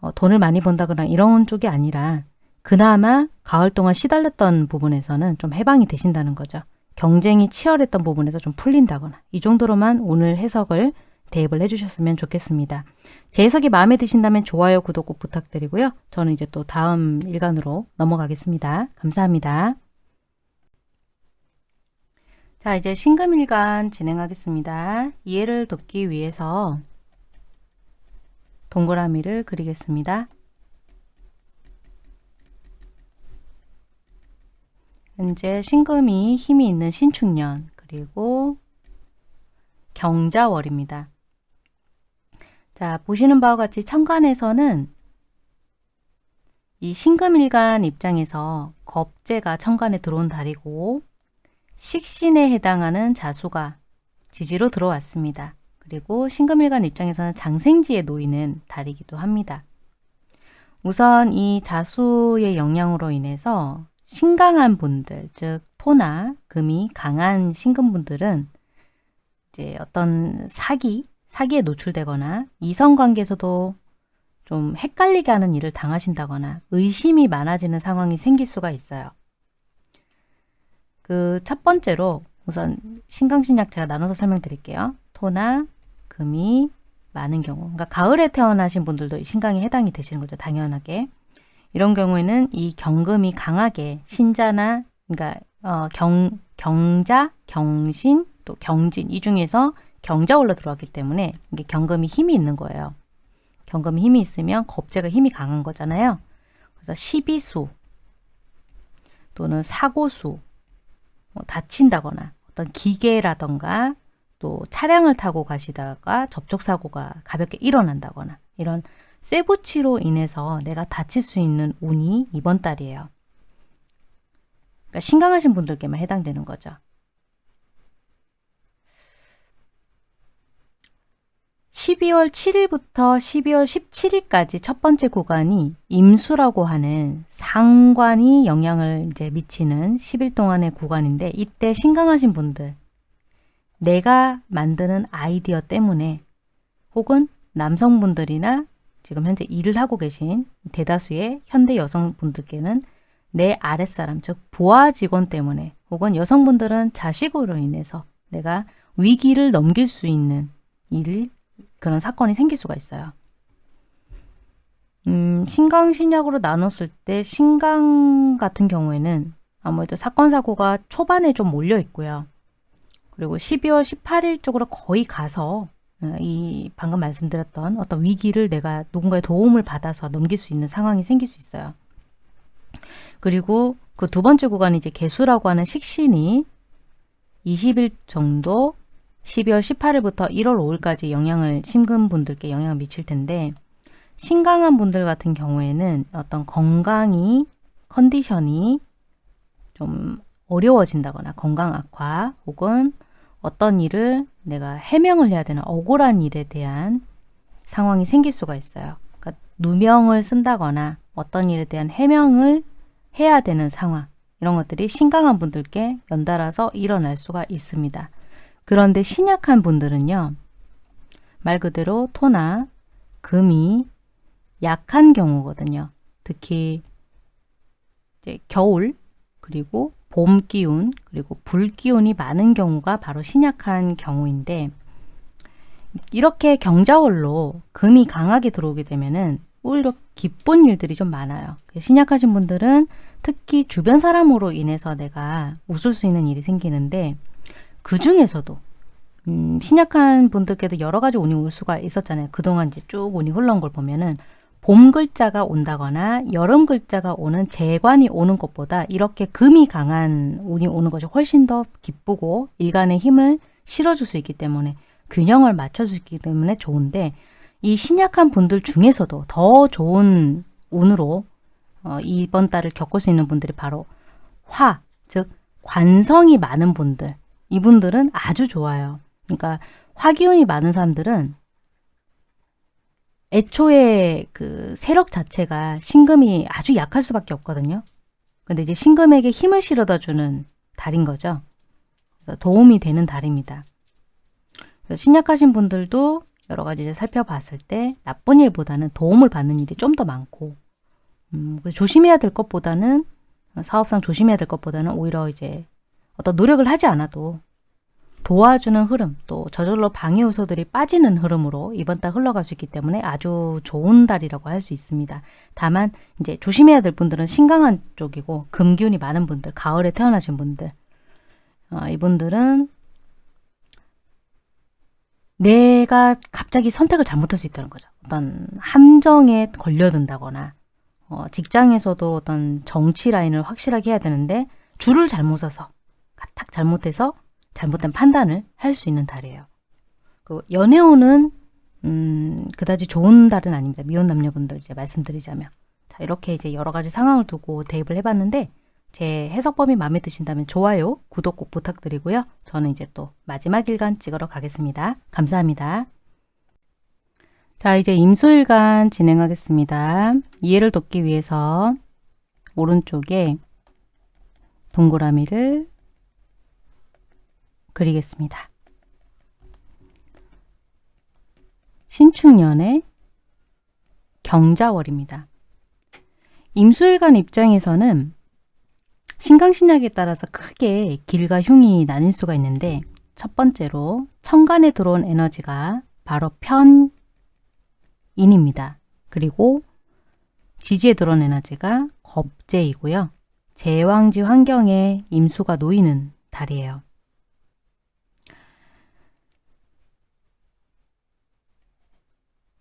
어, 돈을 많이 번다거나 이런 쪽이 아니라 그나마 가을 동안 시달렸던 부분에서는 좀 해방이 되신다는 거죠. 경쟁이 치열했던 부분에서 좀 풀린다거나 이 정도로만 오늘 해석을 대입을 해주셨으면 좋겠습니다. 제 해석이 마음에 드신다면 좋아요, 구독 꼭 부탁드리고요. 저는 이제 또 다음 일간으로 넘어가겠습니다. 감사합니다. 자, 이제 신금일간 진행하겠습니다. 이해를 돕기 위해서 동그라미를 그리겠습니다. 현재 신금이 힘이 있는 신축년 그리고 경자월입니다. 자 보시는 바와 같이 천간에서는 이 신금일간 입장에서 겁재가 천간에 들어온 달이고 식신에 해당하는 자수가 지지로 들어왔습니다. 그리고 신금일간 입장에서는 장생지에 놓이는 달이기도 합니다. 우선 이 자수의 영향으로 인해서 신강한 분들, 즉 토나 금이 강한 신금분들은 이제 어떤 사기, 사기에 노출되거나 이성관계에서도 좀 헷갈리게 하는 일을 당하신다거나 의심이 많아지는 상황이 생길 수가 있어요. 그 첫 번째로 우선 신강신약 제가 나눠서 설명드릴게요. 토나 금이 많은 경우 그러니까 가을에 태어나신 분들도 신강에 해당이 되시는 거죠. 당연하게. 이런 경우에는 이 경금이 강하게 신자나 그러니까 어, 경, 경자, 경신, 또 경진 이 중에서 경자 올라 들어왔기 때문에 이게 경금이 힘이 있는 거예요. 경금이 힘이 있으면 겁재가 힘이 강한 거잖아요. 그래서 시비수 또는 사고수 뭐 다친다거나 어떤 기계라던가 또 차량을 타고 가시다가 접촉사고가 가볍게 일어난다거나 이런 쇠붙이로 인해서 내가 다칠 수 있는 운이 이번 달이에요. 그러니까 신강하신 분들께만 해당되는 거죠. 12월 7일부터 12월 17일까지 첫 번째 구간이 임수라고 하는 상관이 영향을 이제 미치는 10일 동안의 구간인데 이때 신강하신 분들 내가 만드는 아이디어 때문에 혹은 남성분들이나 지금 현재 일을 하고 계신 대다수의 현대 여성분들께는 내 아랫사람, 즉 부하 직원 때문에 혹은 여성분들은 자식으로 인해서 내가 위기를 넘길 수 있는 일, 그런 사건이 생길 수가 있어요. 음, 신강, 신약으로 나눴을 때 신강 같은 경우에는 아무래도 사건, 사고가 초반에 좀 몰려 있고요. 그리고 12월 18일 쪽으로 거의 가서 어, 이 방금 말씀드렸던 어떤 위기를 내가 누군가의 도움을 받아서 넘길 수 있는 상황이 생길 수 있어요. 그리고 그 두 번째 구간이 이제 개수라고 하는 식신이 20일 정도 12월 18일부터 1월 5일까지 영향을 심근 분들께 영향을 미칠 텐데 신강한 분들 같은 경우에는 어떤 건강이 컨디션이 좀 어려워진다거나 건강 악화 혹은 어떤 일을 내가 해명을 해야 되는 억울한 일에 대한 상황이 생길 수가 있어요. 그러니까 누명을 쓴다거나 어떤 일에 대한 해명을 해야 되는 상황 이런 것들이 신강한 분들께 연달아서 일어날 수가 있습니다. 그런데 신약한 분들은요. 말 그대로 토나 금이 약한 경우거든요. 특히 겨울 그리고 봄 기운 그리고 불 기운이 많은 경우가 바로 신약한 경우인데 이렇게 경자월로 금이 강하게 들어오게 되면은 오히려 기쁜 일들이 좀 많아요. 신약하신 분들은 특히 주변 사람으로 인해서 내가 웃을 수 있는 일이 생기는데 그 중에서도 음, 신약한 분들께도 여러 가지 운이 올 수가 있었잖아요. 그동안 이제 쭉 운이 흘러온 걸 보면은 봄 글자가 온다거나 여름 글자가 오는 재관이 오는 것보다 이렇게 금이 강한 운이 오는 것이 훨씬 더 기쁘고 일간의 힘을 실어줄 수 있기 때문에 균형을 맞춰줄 수 있기 때문에 좋은데 이 신약한 분들 중에서도 더 좋은 운으로 어, 이번 달을 겪을 수 있는 분들이 바로 화, 즉 관성이 많은 분들 이분들은 아주 좋아요. 그러니까 화기운이 많은 사람들은 애초에 그 세력 자체가 신금이 아주 약할 수밖에 없거든요. 근데 이제 신금에게 힘을 실어다 주는 달인 거죠. 그래서 도움이 되는 달입니다. 그래서 신약하신 분들도 여러 가지 이제 살펴봤을 때 나쁜 일보다는 도움을 받는 일이 좀 더 많고 음, 조심해야 될 것보다는 사업상 조심해야 될 것보다는 오히려 이제 어떤 노력을 하지 않아도 도와주는 흐름, 또 저절로 방해 요소들이 빠지는 흐름으로 이번 달 흘러갈 수 있기 때문에 아주 좋은 달이라고 할 수 있습니다. 다만 이제 조심해야 될 분들은 신강한 쪽이고 금기운이 많은 분들, 가을에 태어나신 분들 어, 이분들은 내가 갑자기 선택을 잘못할 수 있다는 거죠. 어떤 함정에 걸려든다거나 어, 직장에서도 어떤 정치 라인을 확실하게 해야 되는데 줄을 잘못 서서 딱 잘못해서 잘못된 판단을 할 수 있는 달이에요. 그 연애운은 음, 그다지 좋은 달은 아닙니다. 미혼 남녀분들 이제 말씀드리자면 자 이렇게 이제 여러 가지 상황을 두고 대입을 해봤는데 제 해석범위 마음에 드신다면 좋아요, 구독 꼭 부탁드리고요. 저는 이제 또 마지막 일간 찍으러 가겠습니다. 감사합니다. 자 이제 임수일간 진행하겠습니다. 이해를 돕기 위해서 오른쪽에 동그라미를 그리겠습니다. 신축년의 경자월입니다. 임수일간 입장에서는 신강신약에 따라서 크게 길과 흉이 나뉠 수가 있는데 첫 번째로 천간에 들어온 에너지가 바로 편인입니다. 그리고 지지에 들어온 에너지가 겁재이고요. 제왕지 환경에 임수가 놓이는 달이에요.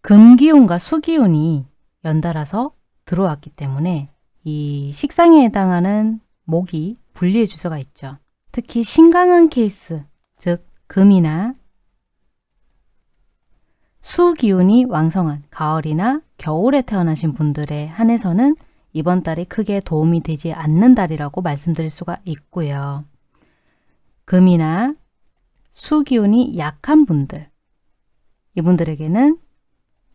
금기운과 수기운이 연달아서 들어왔기 때문에 이 식상에 해당하는 목이 분리해 줄 수가 있죠. 특히 신강한 케이스, 즉 금이나 수기운이 왕성한 가을이나 겨울에 태어나신 분들에 한해서는 이번 달이 크게 도움이 되지 않는 달이라고 말씀드릴 수가 있고요. 금이나 수기운이 약한 분들, 이분들에게는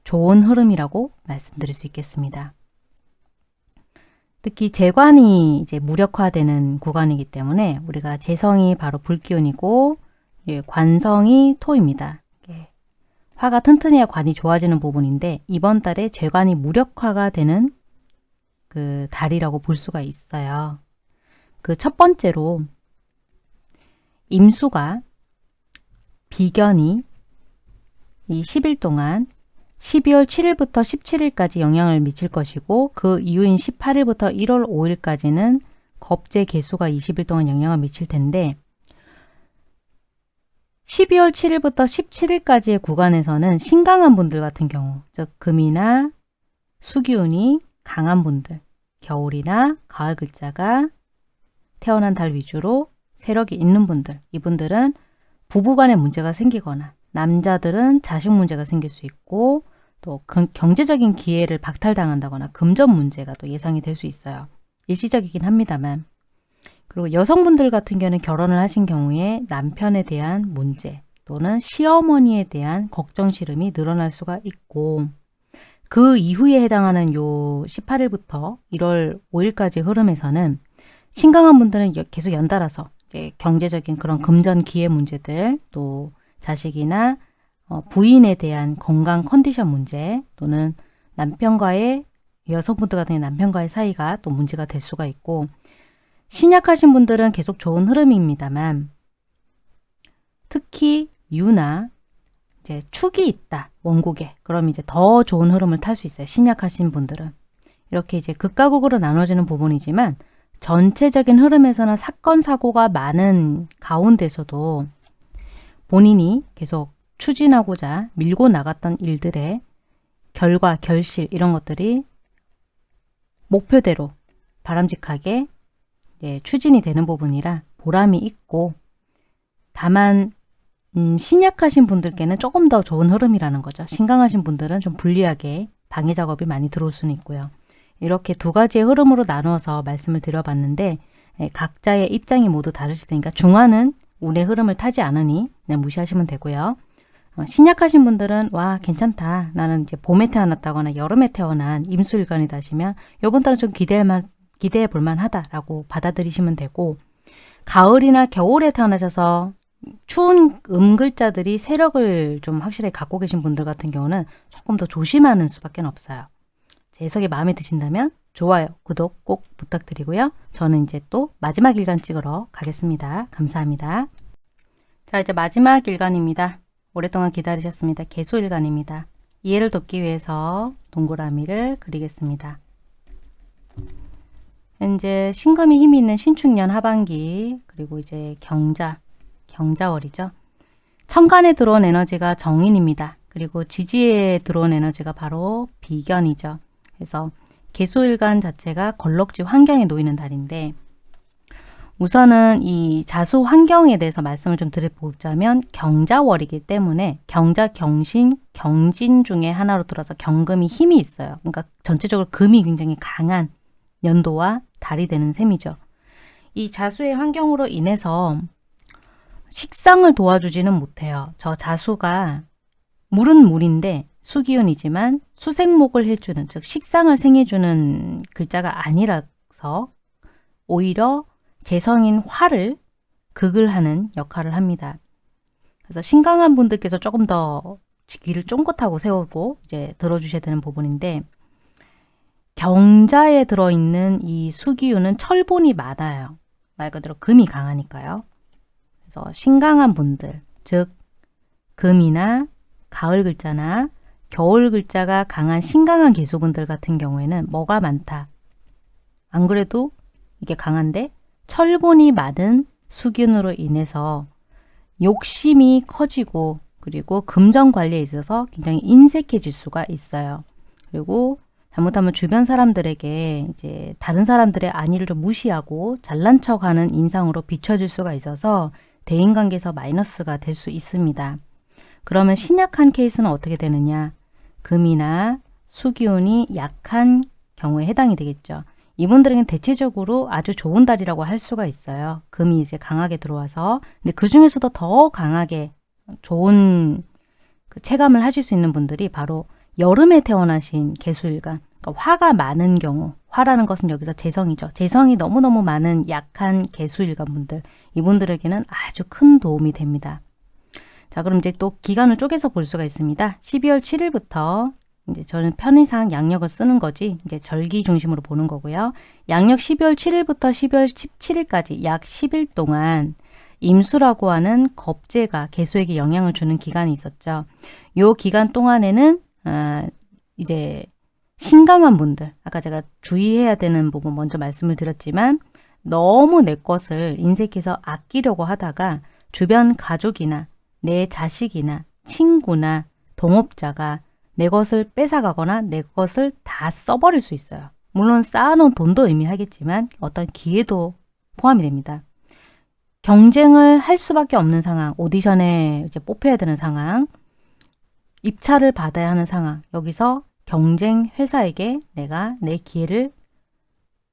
좋은 흐름이라고 말씀드릴 수 있겠습니다. 특히 재관이 이제 무력화되는 구간이기 때문에 우리가 재성이 바로 불기운이고 관성이 토입니다. 화가 튼튼해야 관이 좋아지는 부분인데 이번 달에 재관이 무력화가 되는 그 달이라고 볼 수가 있어요. 그 첫 번째로 임수가 비견이 이 10일 동안 12월 7일부터 17일까지 영향을 미칠 것이고 그 이후인 18일부터 1월 5일까지는 겁제 개수가 20일 동안 영향을 미칠 텐데 12월 7일부터 17일까지의 구간에서는 신강한 분들 같은 경우 즉 금이나 수기운이 강한 분들 겨울이나 가을 글자가 태어난 달 위주로 세력이 있는 분들 이분들은 부부간에 문제가 생기거나 남자들은 자식 문제가 생길 수 있고 또 경제적인 기회를 박탈당한다거나 금전 문제가 또 예상이 될 수 있어요. 일시적이긴 합니다만. 그리고 여성분들 같은 경우는 결혼을 하신 경우에 남편에 대한 문제 또는 시어머니에 대한 걱정 시름이 늘어날 수가 있고 그 이후에 해당하는 요 18일부터 1월 5일까지 흐름에서는 신강한 분들은 계속 연달아서 경제적인 그런 금전 기회 문제들 또 자식이나 어, 부인에 대한 건강 컨디션 문제 또는 남편과의 여성분들 같은 남편과의 사이가 또 문제가 될 수가 있고 신약하신 분들은 계속 좋은 흐름입니다만 특히 유나 이제 축이 있다 원곡에. 그럼 이제 더 좋은 흐름을 탈 수 있어요 신약하신 분들은. 이렇게 이제 극과 극으로 나눠지는 부분이지만 전체적인 흐름에서는 사건 사고가 많은 가운데서도 본인이 계속 추진하고자 밀고 나갔던 일들의 결과, 결실 이런 것들이 목표대로 바람직하게 예, 추진이 되는 부분이라 보람이 있고 다만 음, 신약하신 분들께는 조금 더 좋은 흐름이라는 거죠. 신강하신 분들은 좀 불리하게 방해 작업이 많이 들어올 수는 있고요. 이렇게 두 가지의 흐름으로 나누어서 말씀을 드려봤는데 예, 각자의 입장이 모두 다르실 테니까 중화는 운의 흐름을 타지 않으니 무시하시면 되고요. 어, 신약하신 분들은 와 괜찮다. 나는 이제 봄에 태어났다거나 여름에 태어난 임수일간이다 하시면 요번 달은 좀 기대할 기대해 볼 만하다라고 받아들이시면 되고 가을이나 겨울에 태어나셔서 추운 음글자들이 세력을 좀 확실히 갖고 계신 분들 같은 경우는 조금 더 조심하는 수밖에 없어요. 제 해석이 마음에 드신다면 좋아요, 구독 꼭 부탁드리고요. 저는 이제 또 마지막 일간 찍으러 가겠습니다. 감사합니다. 자 이제 마지막 일간입니다. 오랫동안 기다리셨습니다. 개수일간입니다. 이해를 돕기 위해서 동그라미를 그리겠습니다. 현재 신금이 힘이 있는 신축년 하반기 그리고 이제 경자, 경자월이죠. 천간에 들어온 에너지가 정인입니다. 그리고 지지에 들어온 에너지가 바로 비견이죠. 그래서 개수일간 자체가 걸럭지 환경에 놓이는 달인데 우선은 이 자수 환경에 대해서 말씀을 좀 드려보자면 경자월이기 때문에 경자, 경신, 경진 중에 하나로 들어서 경금이 힘이 있어요. 그러니까 전체적으로 금이 굉장히 강한 연도와 달이 되는 셈이죠. 이 자수의 환경으로 인해서 식상을 도와주지는 못해요. 저 자수가 물은 물인데 수기운이지만 수생목을 해주는 즉 식상을 생해주는 글자가 아니라서 오히려 재성인 화를 극을 하는 역할을 합니다. 그래서 신강한 분들께서 조금 더 귀를 쫑긋하고 세우고 이제 들어주셔야 되는 부분인데 경자에 들어있는 이 수기운은 철본이 많아요. 말 그대로 금이 강하니까요. 그래서 신강한 분들, 즉 금이나 가을 글자나 겨울 글자가 강한 신강한 개수분들 같은 경우에는 뭐가 많다. 안 그래도 이게 강한데 철본이 많은 수균으로 인해서 욕심이 커지고 그리고 금전 관리에 있어서 굉장히 인색해질 수가 있어요. 그리고 잘못하면 주변 사람들에게 이제 다른 사람들의 안위를 좀 무시하고 잘난 척하는 인상으로 비춰질 수가 있어서 대인관계에서 마이너스가 될 수 있습니다. 그러면 신약한 케이스는 어떻게 되느냐? 금이나 수기운이 약한 경우에 해당이 되겠죠. 이분들에게는 대체적으로 아주 좋은 달이라고 할 수가 있어요. 금이 이제 강하게 들어와서. 근데 그 중에서도 더 강하게 좋은 그 체감을 하실 수 있는 분들이 바로 여름에 태어나신 개수일간, 그러니까 화가 많은 경우, 화라는 것은 여기서 재성이죠. 재성이 너무너무 많은 약한 개수일간 분들, 이분들에게는 아주 큰 도움이 됩니다. 자, 그럼 이제 또 기간을 쪼개서 볼 수가 있습니다. 12월 7일부터 이제 저는 편의상 양력을 쓰는 거지 이제 절기 중심으로 보는 거고요. 양력 12월 7일부터 12월 17일까지 약 10일 동안 임수라고 하는 겁재가 개수에게 영향을 주는 기간이 있었죠. 요 기간 동안에는 아, 이제 신강한 분들 아까 제가 주의해야 되는 부분 먼저 말씀을 드렸지만 너무 내 것을 인색해서 아끼려고 하다가 주변 가족이나 내 자식이나 친구나 동업자가 내 것을 뺏어가거나 내 것을 다 써버릴 수 있어요. 물론 쌓아놓은 돈도 의미하겠지만 어떤 기회도 포함이 됩니다. 경쟁을 할 수밖에 없는 상황, 오디션에 이제 뽑혀야 되는 상황, 입찰을 받아야 하는 상황, 여기서 경쟁 회사에게 내가 내 기회를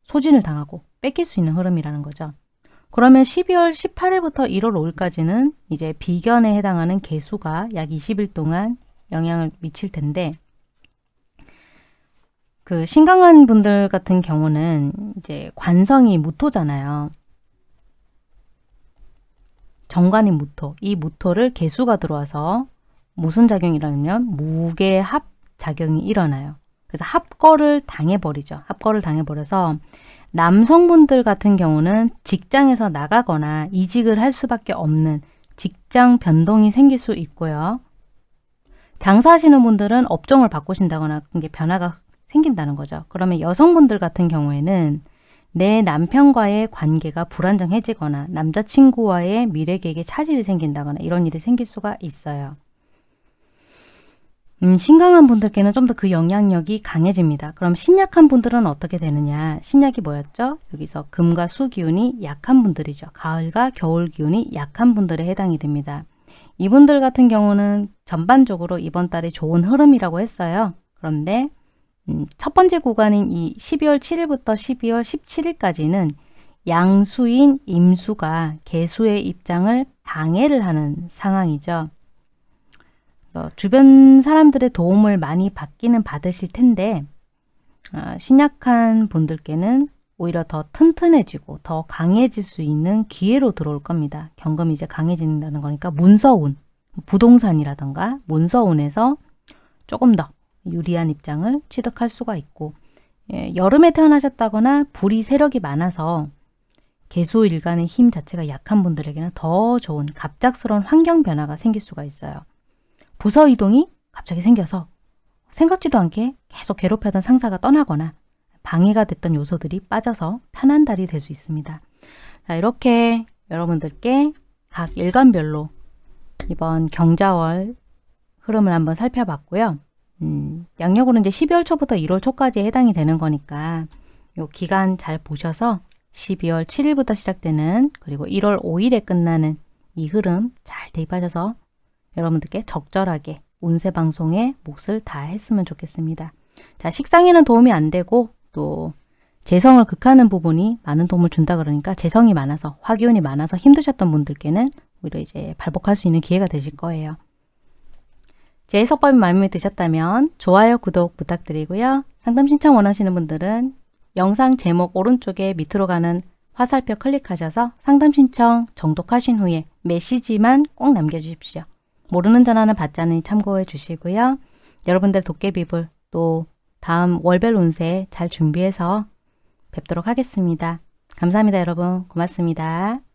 소진을 당하고 뺏길 수 있는 흐름이라는 거죠. 그러면 12월 18일부터 1월 5일까지는 이제 비견에 해당하는 개수가 약 20일 동안 영향을 미칠 텐데 그 신강한 분들 같은 경우는 이제 관성이 무토잖아요. 정관이 무토. 이 무토를 개수가 들어와서 무슨 작용이라면 무게 합 작용이 일어나요. 그래서 합거를 당해버리죠. 합거를 당해버려서 남성분들 같은 경우는 직장에서 나가거나 이직을 할 수밖에 없는 직장 변동이 생길 수 있고요. 장사하시는 분들은 업종을 바꾸신다거나 이게 변화가 생긴다는 거죠. 그러면 여성분들 같은 경우에는 내 남편과의 관계가 불안정해지거나 남자친구와의 미래 계획에 차질이 생긴다거나 이런 일이 생길 수가 있어요. 음, 신강한 분들께는 좀 더 그 영향력이 강해집니다. 그럼 신약한 분들은 어떻게 되느냐? 신약이 뭐였죠? 여기서 금과 수 기운이 약한 분들이죠. 가을과 겨울 기운이 약한 분들에 해당이 됩니다. 이분들 같은 경우는 전반적으로 이번 달에 좋은 흐름이라고 했어요. 그런데 음, 첫 번째 구간인 이 12월 7일부터 12월 17일까지는 양수인 임수가 개수의 입장을 방해를 하는 상황이죠. 어, 주변 사람들의 도움을 많이 받기는 받으실 텐데 아, 신약한 분들께는 오히려 더 튼튼해지고 더 강해질 수 있는 기회로 들어올 겁니다. 경금이 이제 강해진다는 거니까 문서운, 부동산이라던가 문서운에서 조금 더 유리한 입장을 취득할 수가 있고 예, 여름에 태어나셨다거나 불이 세력이 많아서 개수 일간의 힘 자체가 약한 분들에게는 더 좋은 갑작스러운 환경 변화가 생길 수가 있어요. 부서 이동이 갑자기 생겨서 생각지도 않게 계속 괴롭혀던 상사가 떠나거나 방해가 됐던 요소들이 빠져서 편한 달이 될 수 있습니다. 자, 이렇게 여러분들께 각 일간별로 이번 경자월 흐름을 한번 살펴봤고요. 음, 양력으로 이제 12월 초부터 1월 초까지 해당이 되는 거니까 요 기간 잘 보셔서 12월 7일부터 시작되는 그리고 1월 5일에 끝나는 이 흐름 잘 대입하셔서 여러분들께 적절하게 운세 방송에 몫을 다 했으면 좋겠습니다. 자, 식상에는 도움이 안 되고 또 재성을 극하는 부분이 많은 도움을 준다 그러니까 재성이 많아서 화기운이 많아서 힘드셨던 분들께는 오히려 이제 발복할 수 있는 기회가 되실 거예요. 제 해석법이 마음에 드셨다면 좋아요, 구독 부탁드리고요. 상담 신청 원하시는 분들은 영상 제목 오른쪽에 밑으로 가는 화살표 클릭하셔서 상담 신청 정독하신 후에 메시지만 꼭 남겨주십시오. 모르는 전화는 받지 않으니 참고해 주시고요. 여러분들 도깨비불 또 다음 월별 운세 잘 준비해서 뵙도록 하겠습니다. 감사합니다 여러분. 고맙습니다.